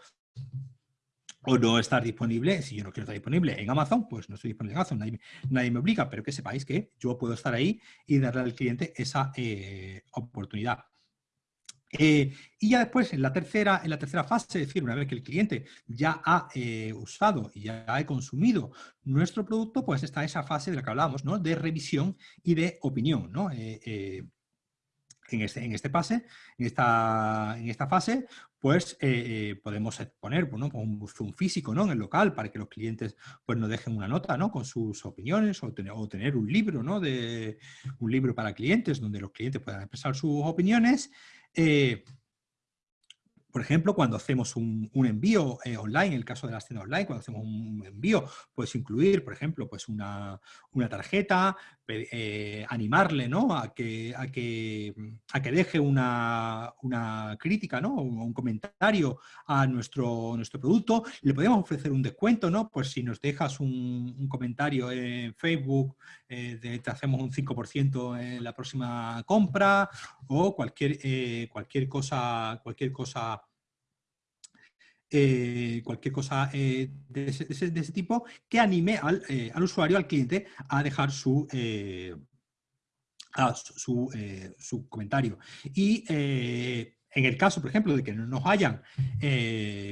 no estar disponible, si yo no quiero estar disponible en Amazon, pues no estoy disponible en Amazon, nadie, me obliga, pero que sepáis que yo puedo estar ahí y darle al cliente esa oportunidad. Eh, y ya después, en la, tercera, en la tercera fase, es decir, una vez que el cliente ya ha eh, usado y ya ha consumido nuestro producto, pues está esa fase de la que hablábamos, ¿no? de revisión y de opinión. ¿no? Eh, en este, en este pase, en esta, en esta fase, pues podemos poner bueno, un zoom físico ¿no? en el local para que los clientes pues, nos dejen una nota ¿no? con sus opiniones o tener, o tener un libro, ¿no? de, un libro para clientes donde los clientes puedan expresar sus opiniones eh, por ejemplo, cuando hacemos un, envío eh, online, en el caso de la tiendas online, cuando hacemos un envío, puedes incluir, por ejemplo, pues una, tarjeta, eh, animarle ¿no? a, que, a, que, a que deje una, crítica ¿no? un, comentario a nuestro, nuestro producto. Le podemos ofrecer un descuento, ¿no? pues si nos dejas un, comentario en Facebook, te hacemos un 5% en la próxima compra o cualquier, cualquier cosa, cualquier cosa eh, cualquier cosa eh, de, ese, tipo que anime eh, al, usuario, al cliente, a dejar su, su, comentario. Y en el caso, por ejemplo, de que no nos hayan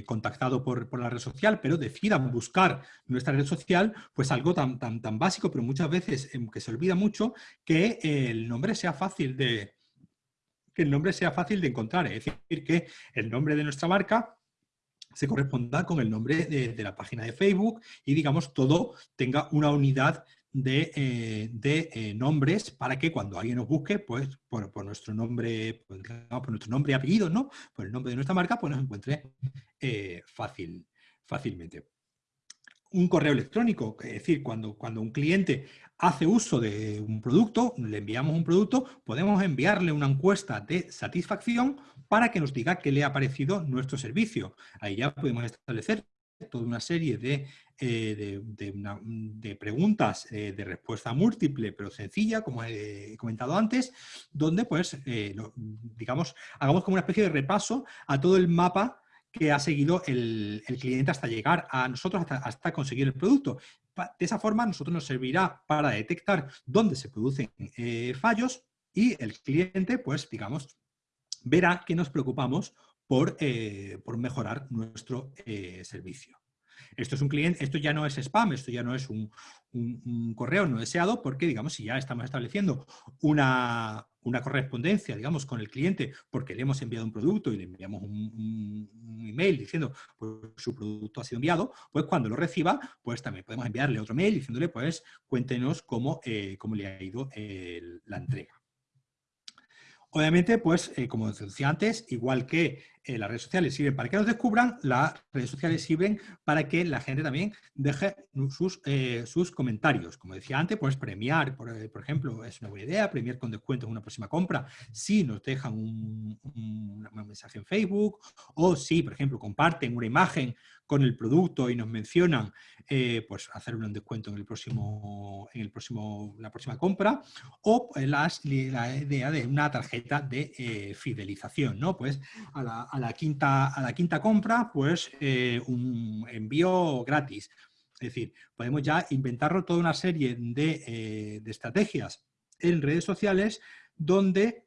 contactado por, la red social, pero decidan buscar nuestra red social, pues algo tan, tan, tan básico, pero muchas veces em, que se olvida mucho, que el nombre sea fácil de que el nombre sea fácil de encontrar, es decir, que el nombre de nuestra marca se corresponda con el nombre de, la página de Facebook y, digamos, todo tenga una unidad de, eh, eh, nombres para que cuando alguien nos busque, pues por, nuestro nombre, pues, por nuestro nombre y apellido, ¿no? Por el nombre de nuestra marca, pues nos encuentre eh, fácil, fácilmente. Un correo electrónico, es decir, cuando, cuando un cliente hace uso de un producto, le enviamos un producto, podemos enviarle una encuesta de satisfacción para que nos diga qué le ha parecido nuestro servicio. Ahí ya podemos establecer toda una serie de, eh, de, preguntas eh, de respuesta múltiple, pero sencilla, como he comentado antes, donde, pues, eh, digamos, hagamos como una especie de repaso a todo el mapa que ha seguido el, cliente hasta llegar a nosotros, hasta, conseguir el producto. De esa forma, nosotros nos servirá para detectar dónde se producen fallos y el cliente, pues, digamos, verá que nos preocupamos por, eh, mejorar nuestro eh, servicio. Esto es un cliente, esto ya no es spam, esto ya no es un, correo no deseado, porque digamos, si ya estamos estableciendo una, correspondencia, digamos, con el cliente, porque le hemos enviado un producto y le enviamos un, email diciendo, pues su producto ha sido enviado, pues cuando lo reciba, pues también podemos enviarle otro mail diciéndole, pues cuéntenos cómo, eh, cómo le ha ido la entrega. Obviamente, pues, eh, como decía antes, igual que eh, las redes sociales sirven para que nos descubran, las redes sociales sirven para que la gente también deje sus, eh, sus comentarios. Como decía antes, pues premiar, por, ejemplo, es una buena idea, premiar con descuento en una próxima compra si nos dejan un, un mensaje en Facebook o si, por ejemplo, comparten una imagen con el producto y nos mencionan, eh, pues hacer un descuento en el próximo, en el próximo, la próxima compra, o pues, la idea de una tarjeta de eh, fidelización, ¿no? Pues a la, quinta, a la quinta compra, pues eh, un envío gratis. Es decir, podemos ya inventarlo toda una serie de, de estrategias en redes sociales donde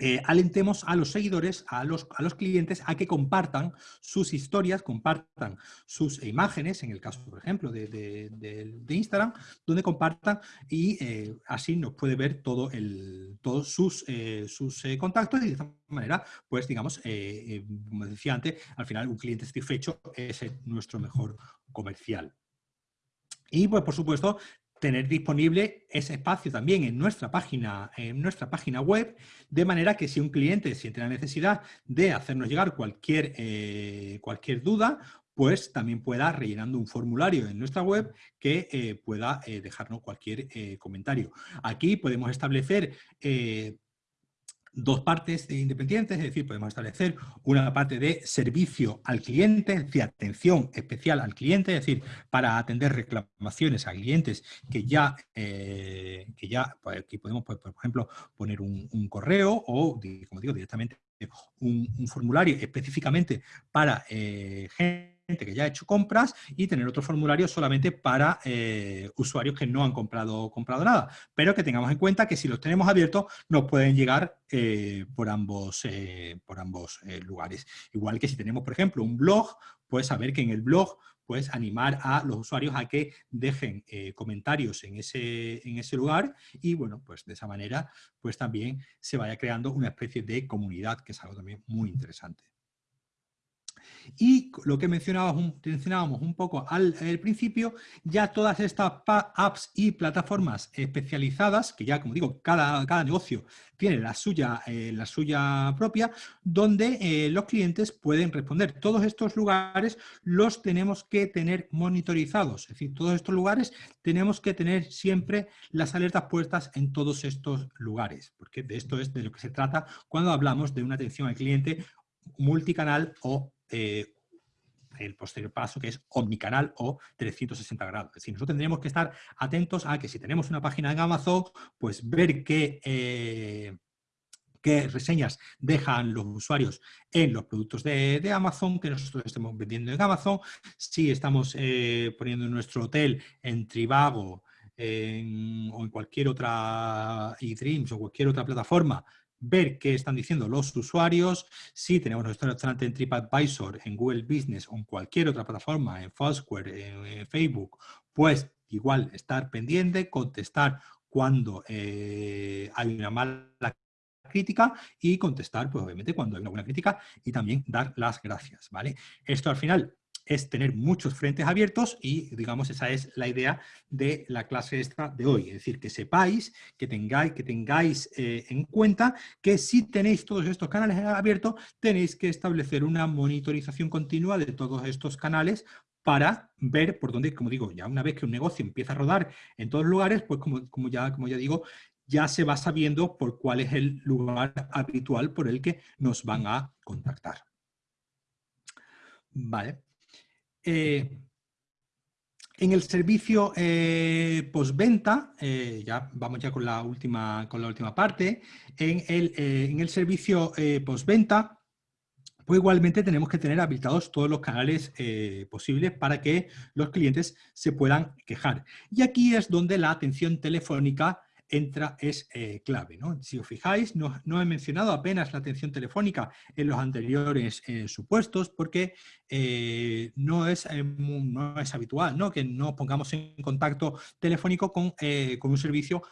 eh, alentemos a los seguidores, a los, a los, clientes, a que compartan sus historias, compartan sus imágenes, en el caso, por ejemplo, de, Instagram, donde compartan y eh, así nos puede ver todo el, todos sus, eh, sus contactos y de esta manera, pues digamos, como decía antes, al final un cliente satisfecho es nuestro mejor comercial. Y pues por supuesto tener disponible ese espacio también en nuestra página, en nuestra página web, de manera que si un cliente siente la necesidad de hacernos llegar cualquier, eh, cualquier duda, pues también pueda rellenando un formulario en nuestra web que eh, pueda eh, dejarnos cualquier comentario. Aquí podemos establecer dos partes independientes, es decir, podemos establecer una parte de servicio al cliente, de atención especial al cliente, es decir, para atender reclamaciones a clientes que ya, eh, que ya pues, aquí podemos, pues, por ejemplo, poner un, correo o, como digo, directamente un, formulario específicamente para eh, que ya ha hecho compras y tener otro formulario solamente para eh, usuarios que no han comprado, comprado nada. Pero que tengamos en cuenta que si los tenemos abiertos nos pueden llegar eh, por ambos, por ambos lugares. Igual que si tenemos, por ejemplo, un blog, pues saber que en el blog pues animar a los usuarios a que dejen comentarios en ese, en ese lugar y bueno, pues de esa manera pues también se vaya creando una especie de comunidad que es algo también muy interesante. Y lo que mencionábamos, un poco al, principio, ya todas estas apps y plataformas especializadas, que ya como digo, cada, cada negocio tiene la suya, eh, la suya propia, donde eh, los clientes pueden responder. Todos estos lugares los tenemos que tener monitorizados, es decir, todos estos lugares tenemos que tener siempre las alertas puestas en todos estos lugares, porque de esto es de lo que se trata cuando hablamos de una atención al cliente multicanal o eh, el posterior paso que es omnicanal o 360 grados. Es decir, nosotros tendríamos que estar atentos a que si tenemos una página en Amazon, pues ver qué, eh, qué reseñas dejan los usuarios en los productos de, Amazon que nosotros estemos vendiendo en Amazon, si estamos eh, poniendo nuestro hotel en Trivago o en cualquier otra eDreams o cualquier otra plataforma ver qué están diciendo los usuarios, si tenemos nuestro restaurante en TripAdvisor, en Google Business o en cualquier otra plataforma, en Foursquare, en, Facebook, pues igual estar pendiente, contestar cuando eh, hay una mala crítica y contestar, pues obviamente, cuando hay una buena crítica y también dar las gracias, ¿vale? Esto al final es tener muchos frentes abiertos y, digamos, esa es la idea de la clase esta de hoy. Es decir, que sepáis, que tengáis, que tengáis eh, en cuenta que si tenéis todos estos canales abiertos, tenéis que establecer una monitorización continua de todos estos canales para ver por dónde, como digo, ya una vez que un negocio empieza a rodar en todos lugares, pues como, como, ya, como ya digo, ya se va sabiendo por cuál es el lugar habitual por el que nos van a contactar. Vale. Eh, en el servicio eh, postventa, eh, ya vamos ya con la última, con la última parte, en el, en el servicio postventa, pues igualmente tenemos que tener habilitados todos los canales posibles para que los clientes se puedan quejar. Y aquí es donde la atención telefónica entra es eh, clave. ¿no? Si os fijáis, no, he mencionado apenas la atención telefónica en los anteriores eh, supuestos porque eh, no, es, no es habitual ¿no? que no pongamos en contacto telefónico con, con un servicio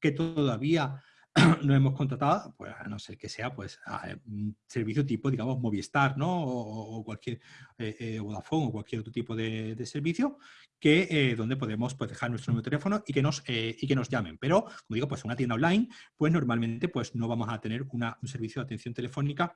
que todavía no hemos contratado, pues a no ser que sea pues un servicio tipo, digamos, Movistar, ¿no? O, cualquier eh, eh, Vodafone o cualquier otro tipo de, servicio, que eh, donde podemos pues, dejar nuestro número de teléfono y que, nos, y que nos llamen. Pero, como digo, pues una tienda online, pues normalmente pues, no vamos a tener un servicio de atención telefónica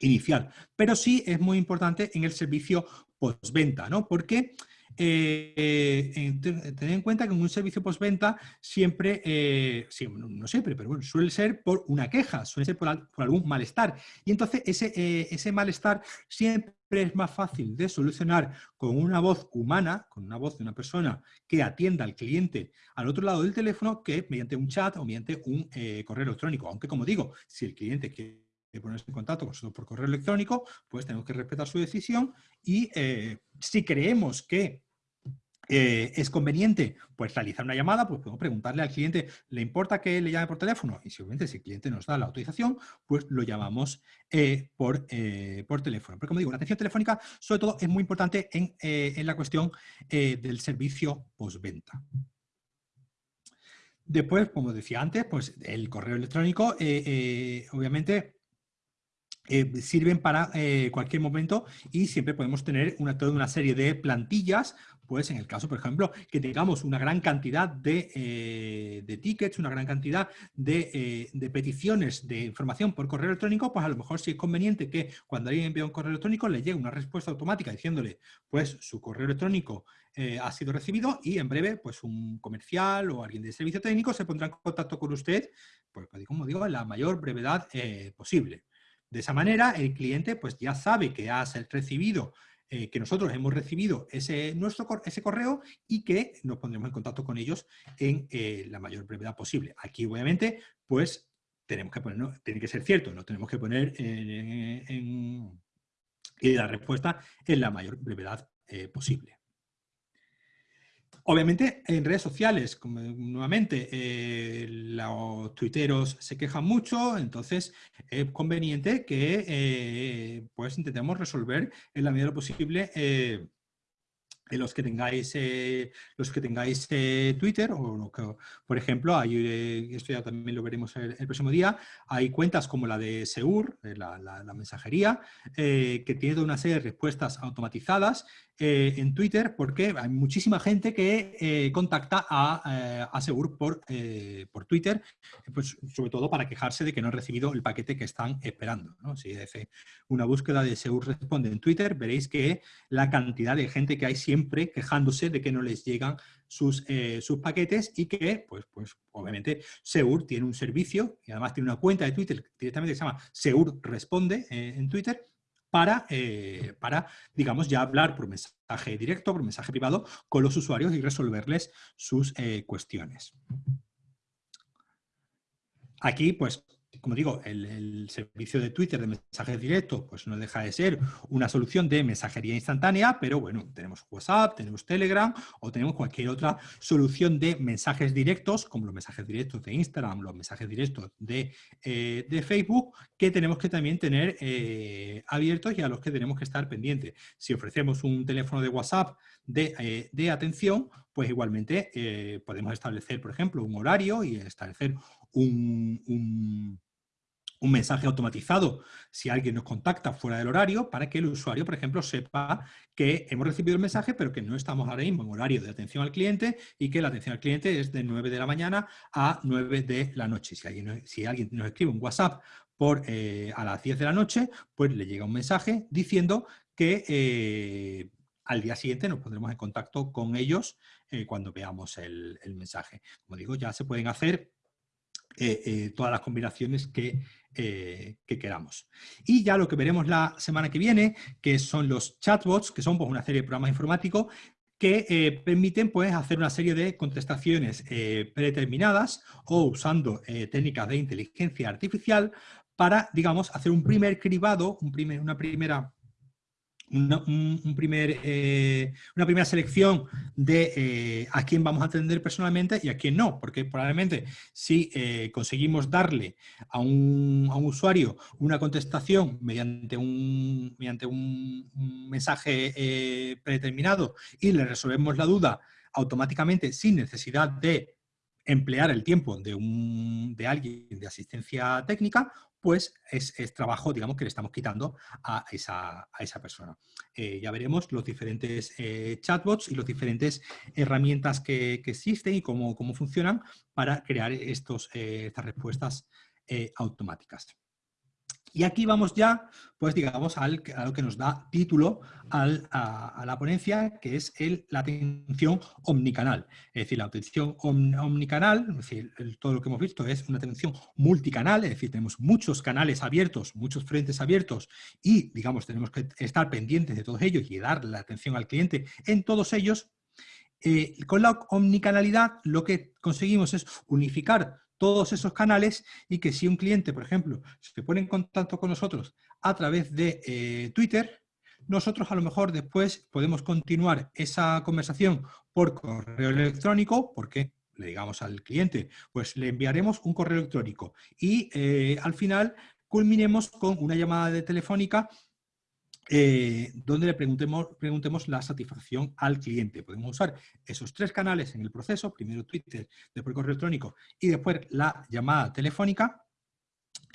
inicial. Pero sí es muy importante en el servicio postventa, ¿no? Porque eh, tener en cuenta que en un servicio postventa siempre, eh, no siempre, pero bueno, suele ser por una queja, suele ser por, algún malestar. Y entonces ese, eh, ese malestar siempre es más fácil de solucionar con una voz humana, con una voz de una persona que atienda al cliente al otro lado del teléfono que mediante un chat o mediante un correo electrónico. Aunque como digo, si el cliente quiere ponerse en contacto con nosotros por correo electrónico, pues tenemos que respetar su decisión y eh, si creemos que eh, es conveniente pues, realizar una llamada, pues podemos preguntarle al cliente, ¿le importa que le llame por teléfono? Y si si el cliente nos da la autorización, pues lo llamamos eh, por, por teléfono. Pero como digo, la atención telefónica sobre todo es muy importante en, en la cuestión del servicio postventa. Después, como decía antes, pues el correo electrónico, obviamente, eh, sirven para eh, cualquier momento y siempre podemos tener una, toda una serie de plantillas, pues en el caso, por ejemplo, que tengamos una gran cantidad de, eh, tickets, una gran cantidad de, peticiones de información por correo electrónico, pues a lo mejor sí es conveniente que cuando alguien envía un correo electrónico le llegue una respuesta automática diciéndole, pues su correo electrónico ha sido recibido y en breve pues un comercial o alguien de servicio técnico se pondrá en contacto con usted, pues como digo, en la mayor brevedad posible. De esa manera, el cliente pues, ya sabe que ha recibido, eh, que nosotros hemos recibido ese, nuestro, ese correo y que nos pondremos en contacto con ellos en eh, la mayor brevedad posible. Aquí, obviamente, pues tenemos que poner, tiene que ser cierto, no tenemos que poner en, y la respuesta en la mayor brevedad eh, posible. Obviamente en redes sociales, como nuevamente eh, los tuiteros se quejan mucho, entonces es conveniente que eh, pues intentemos resolver en la medida de lo posible los que tengáis, eh, los que tengáis eh, Twitter, o que, por ejemplo, hay, eh, esto ya también lo veremos el, próximo día, hay cuentas como la de Seur, la, mensajería, que tiene toda una serie de respuestas automatizadas en Twitter porque hay muchísima gente que contacta a, a Seur por, por Twitter, pues, sobre todo para quejarse de que no han recibido el paquete que están esperando. Si hace una búsqueda de Seur responde en Twitter, veréis que la cantidad de gente que hay siempre quejándose de que no les llegan sus, eh, sus paquetes y que, pues, pues obviamente, Seur tiene un servicio y además tiene una cuenta de Twitter directamente que se llama Seur Responde eh, en Twitter para, eh, para, digamos, ya hablar por mensaje directo, por mensaje privado con los usuarios y resolverles sus cuestiones. Aquí, pues, como digo, el, servicio de Twitter de mensajes directos pues no deja de ser una solución de mensajería instantánea, pero bueno, tenemos WhatsApp, tenemos Telegram o tenemos cualquier otra solución de mensajes directos, como los mensajes directos de Instagram, los mensajes directos de, eh, Facebook, que tenemos que también tener eh, abiertos y a los que tenemos que estar pendientes. Si ofrecemos un teléfono de WhatsApp de, eh, atención, pues igualmente podemos establecer, por ejemplo, un horario y establecer un, mensaje automatizado si alguien nos contacta fuera del horario para que el usuario, por ejemplo, sepa que hemos recibido el mensaje pero que no estamos ahora mismo en horario de atención al cliente y que la atención al cliente es de 9 de la mañana a 9 de la noche. Si alguien, si alguien nos escribe un WhatsApp por, eh, a las 10 de la noche, pues le llega un mensaje diciendo que eh, al día siguiente nos pondremos en contacto con ellos eh, cuando veamos el, mensaje. Como digo, ya se pueden hacer todas las combinaciones eh, que, queramos. Y ya lo que veremos la semana que viene, que son los chatbots, que son pues, una serie de programas informáticos que permiten pues, hacer una serie de contestaciones predeterminadas o usando técnicas de inteligencia artificial para, digamos, hacer un primer cribado, un primer, una primera un, primer, eh, una primera selección de eh, a quién vamos a atender personalmente y a quién no, porque probablemente si eh, conseguimos darle a un, a un, usuario una contestación mediante un, mediante un, mensaje predeterminado y le resolvemos la duda automáticamente sin necesidad de emplear el tiempo de, un, de alguien de asistencia técnica, pues es, trabajo, digamos, que le estamos quitando a esa, a esa persona. Eh, ya veremos los diferentes eh, chatbots y las diferentes herramientas que, existen y cómo, cómo, funcionan para crear estos, eh, estas respuestas automáticas. Y aquí vamos ya, pues digamos, al, a lo que nos da título a, la ponencia, que es el, la atención omnicanal. Es decir, la atención omnicanal, es decir, todo lo que hemos visto es una atención multicanal, es decir, tenemos muchos canales abiertos, muchos frentes abiertos y, digamos, tenemos que estar pendientes de todos ellos y dar la atención al cliente en todos ellos. Eh, con la omnicanalidad lo que conseguimos es unificar todos esos canales y que si un cliente, por ejemplo, se pone en contacto con nosotros a través de eh, Twitter, nosotros a lo mejor después podemos continuar esa conversación por correo electrónico, porque le digamos al cliente, pues le enviaremos un correo electrónico y eh, al final culminemos con una llamada de telefónica eh, donde le preguntemos, preguntemos la satisfacción al cliente. Podemos usar esos tres canales en el proceso, primero Twitter, después correo electrónico y después la llamada telefónica,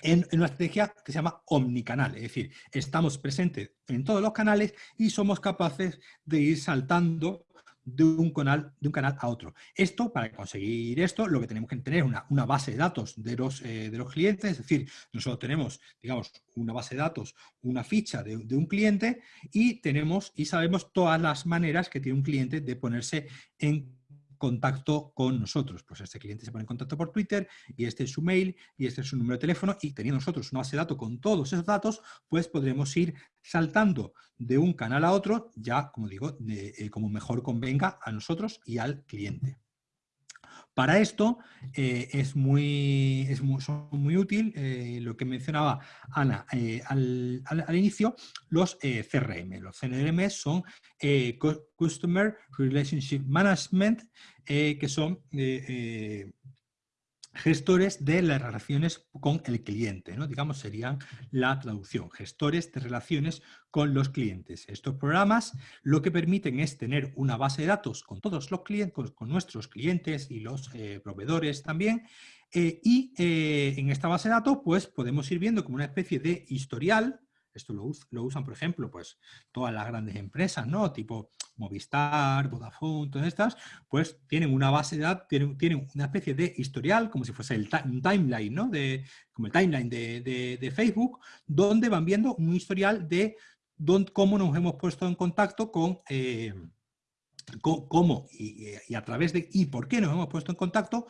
en, una estrategia que se llama omnicanal, es decir, estamos presentes en todos los canales y somos capaces de ir saltando de un, canal, de un canal a otro. Esto, para conseguir esto, lo que tenemos que tener una, una base de datos de los, eh, de los clientes, es decir, nosotros tenemos, digamos, una base de datos, una ficha de, de, un cliente y tenemos y sabemos todas las maneras que tiene un cliente de ponerse en contacto con nosotros. Pues este cliente se pone en contacto por Twitter y este es su mail y este es su número de teléfono y teniendo nosotros una base de datos con todos esos datos, pues podremos ir saltando de un canal a otro, ya, como digo, eh, como mejor convenga a nosotros y al cliente. Para esto eh, es, muy, es muy, útil eh, lo que mencionaba Ana eh, al, inicio, los CRM. Los CRM son Customer Relationship Management, que son gestores de las relaciones con el cliente, ¿no? digamos serían la traducción, gestores de relaciones con los clientes. Estos programas lo que permiten es tener una base de datos con todos los clientes, con, nuestros clientes y los eh, proveedores también, eh, y eh, en esta base de datos pues podemos ir viendo como una especie de historial esto lo, usan, por ejemplo, pues todas las grandes empresas, ¿no? Tipo Movistar, Vodafone, todas estas, pues tienen una base de datos, tienen, una especie de historial, como si fuese el un timeline, ¿no? De, como el timeline de, Facebook, donde van viendo un historial de cómo nos hemos puesto en contacto con... Eh, cómo y, a través de y por qué nos hemos puesto en contacto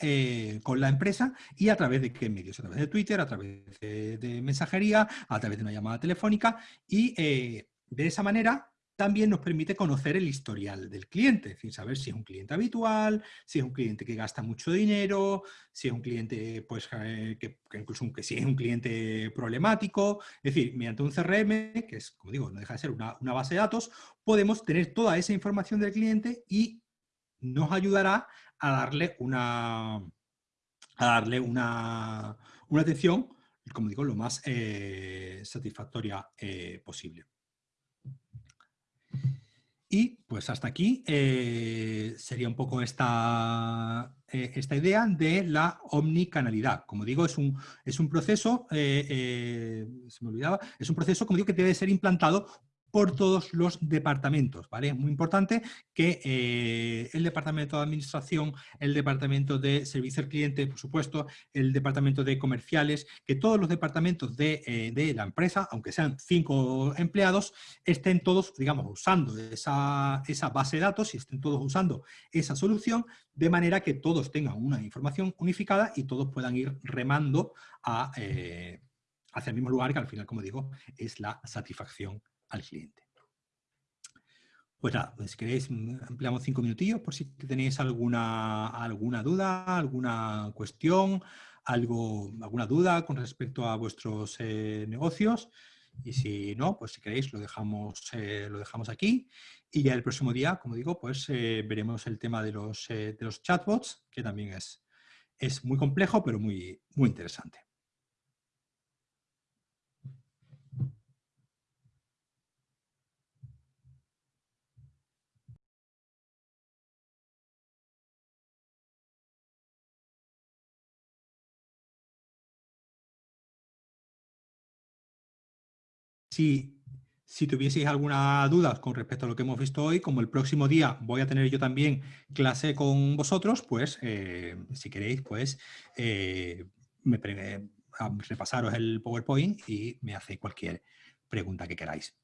eh, con, la empresa y a través de qué medios, a través de Twitter, a través de, mensajería, a través de una llamada telefónica y eh, de esa manera también nos permite conocer el historial del cliente, es decir, saber si es un cliente habitual, si es un cliente que gasta mucho dinero, si es un cliente, pues, eh, que, incluso que si es un cliente problemático. Es decir, mediante un CRM, que es, como digo, no deja de ser una, una base de datos, podemos tener toda esa información del cliente y nos ayudará a darle una, a darle una, atención, como digo, lo más eh, satisfactoria eh, posible. Y pues hasta aquí eh, sería un poco esta, esta idea de la omnicanalidad. Como digo, es un, es un proceso, se me olvidaba, es un proceso, como digo, que debe ser implantado por todos los departamentos, ¿vale? Es muy importante que eh, el departamento de administración, el departamento de servicio al cliente, por supuesto, el departamento de comerciales, que todos los departamentos de, eh, la empresa, aunque sean cinco empleados, estén todos, digamos, usando esa, base de datos y estén todos usando esa solución, de manera que todos tengan una información unificada y todos puedan ir remando a, eh, hacia el mismo lugar, que al final, como digo, es la satisfacción al cliente. Pues nada, pues si queréis ampliamos cinco minutillos por si tenéis alguna, alguna duda, alguna cuestión, algo, alguna duda con respecto a vuestros eh, negocios. Y si no, pues si queréis lo dejamos, eh, lo dejamos aquí. Y ya el próximo día, como digo, pues eh, veremos el tema de los, de los chatbots, que también es, es muy complejo, pero muy, muy interesante. Si, si tuvieseis alguna duda con respecto a lo que hemos visto hoy, como el próximo día voy a tener yo también clase con vosotros, pues eh, si queréis, pues eh, me, repasaros el PowerPoint y me hacéis cualquier pregunta que queráis.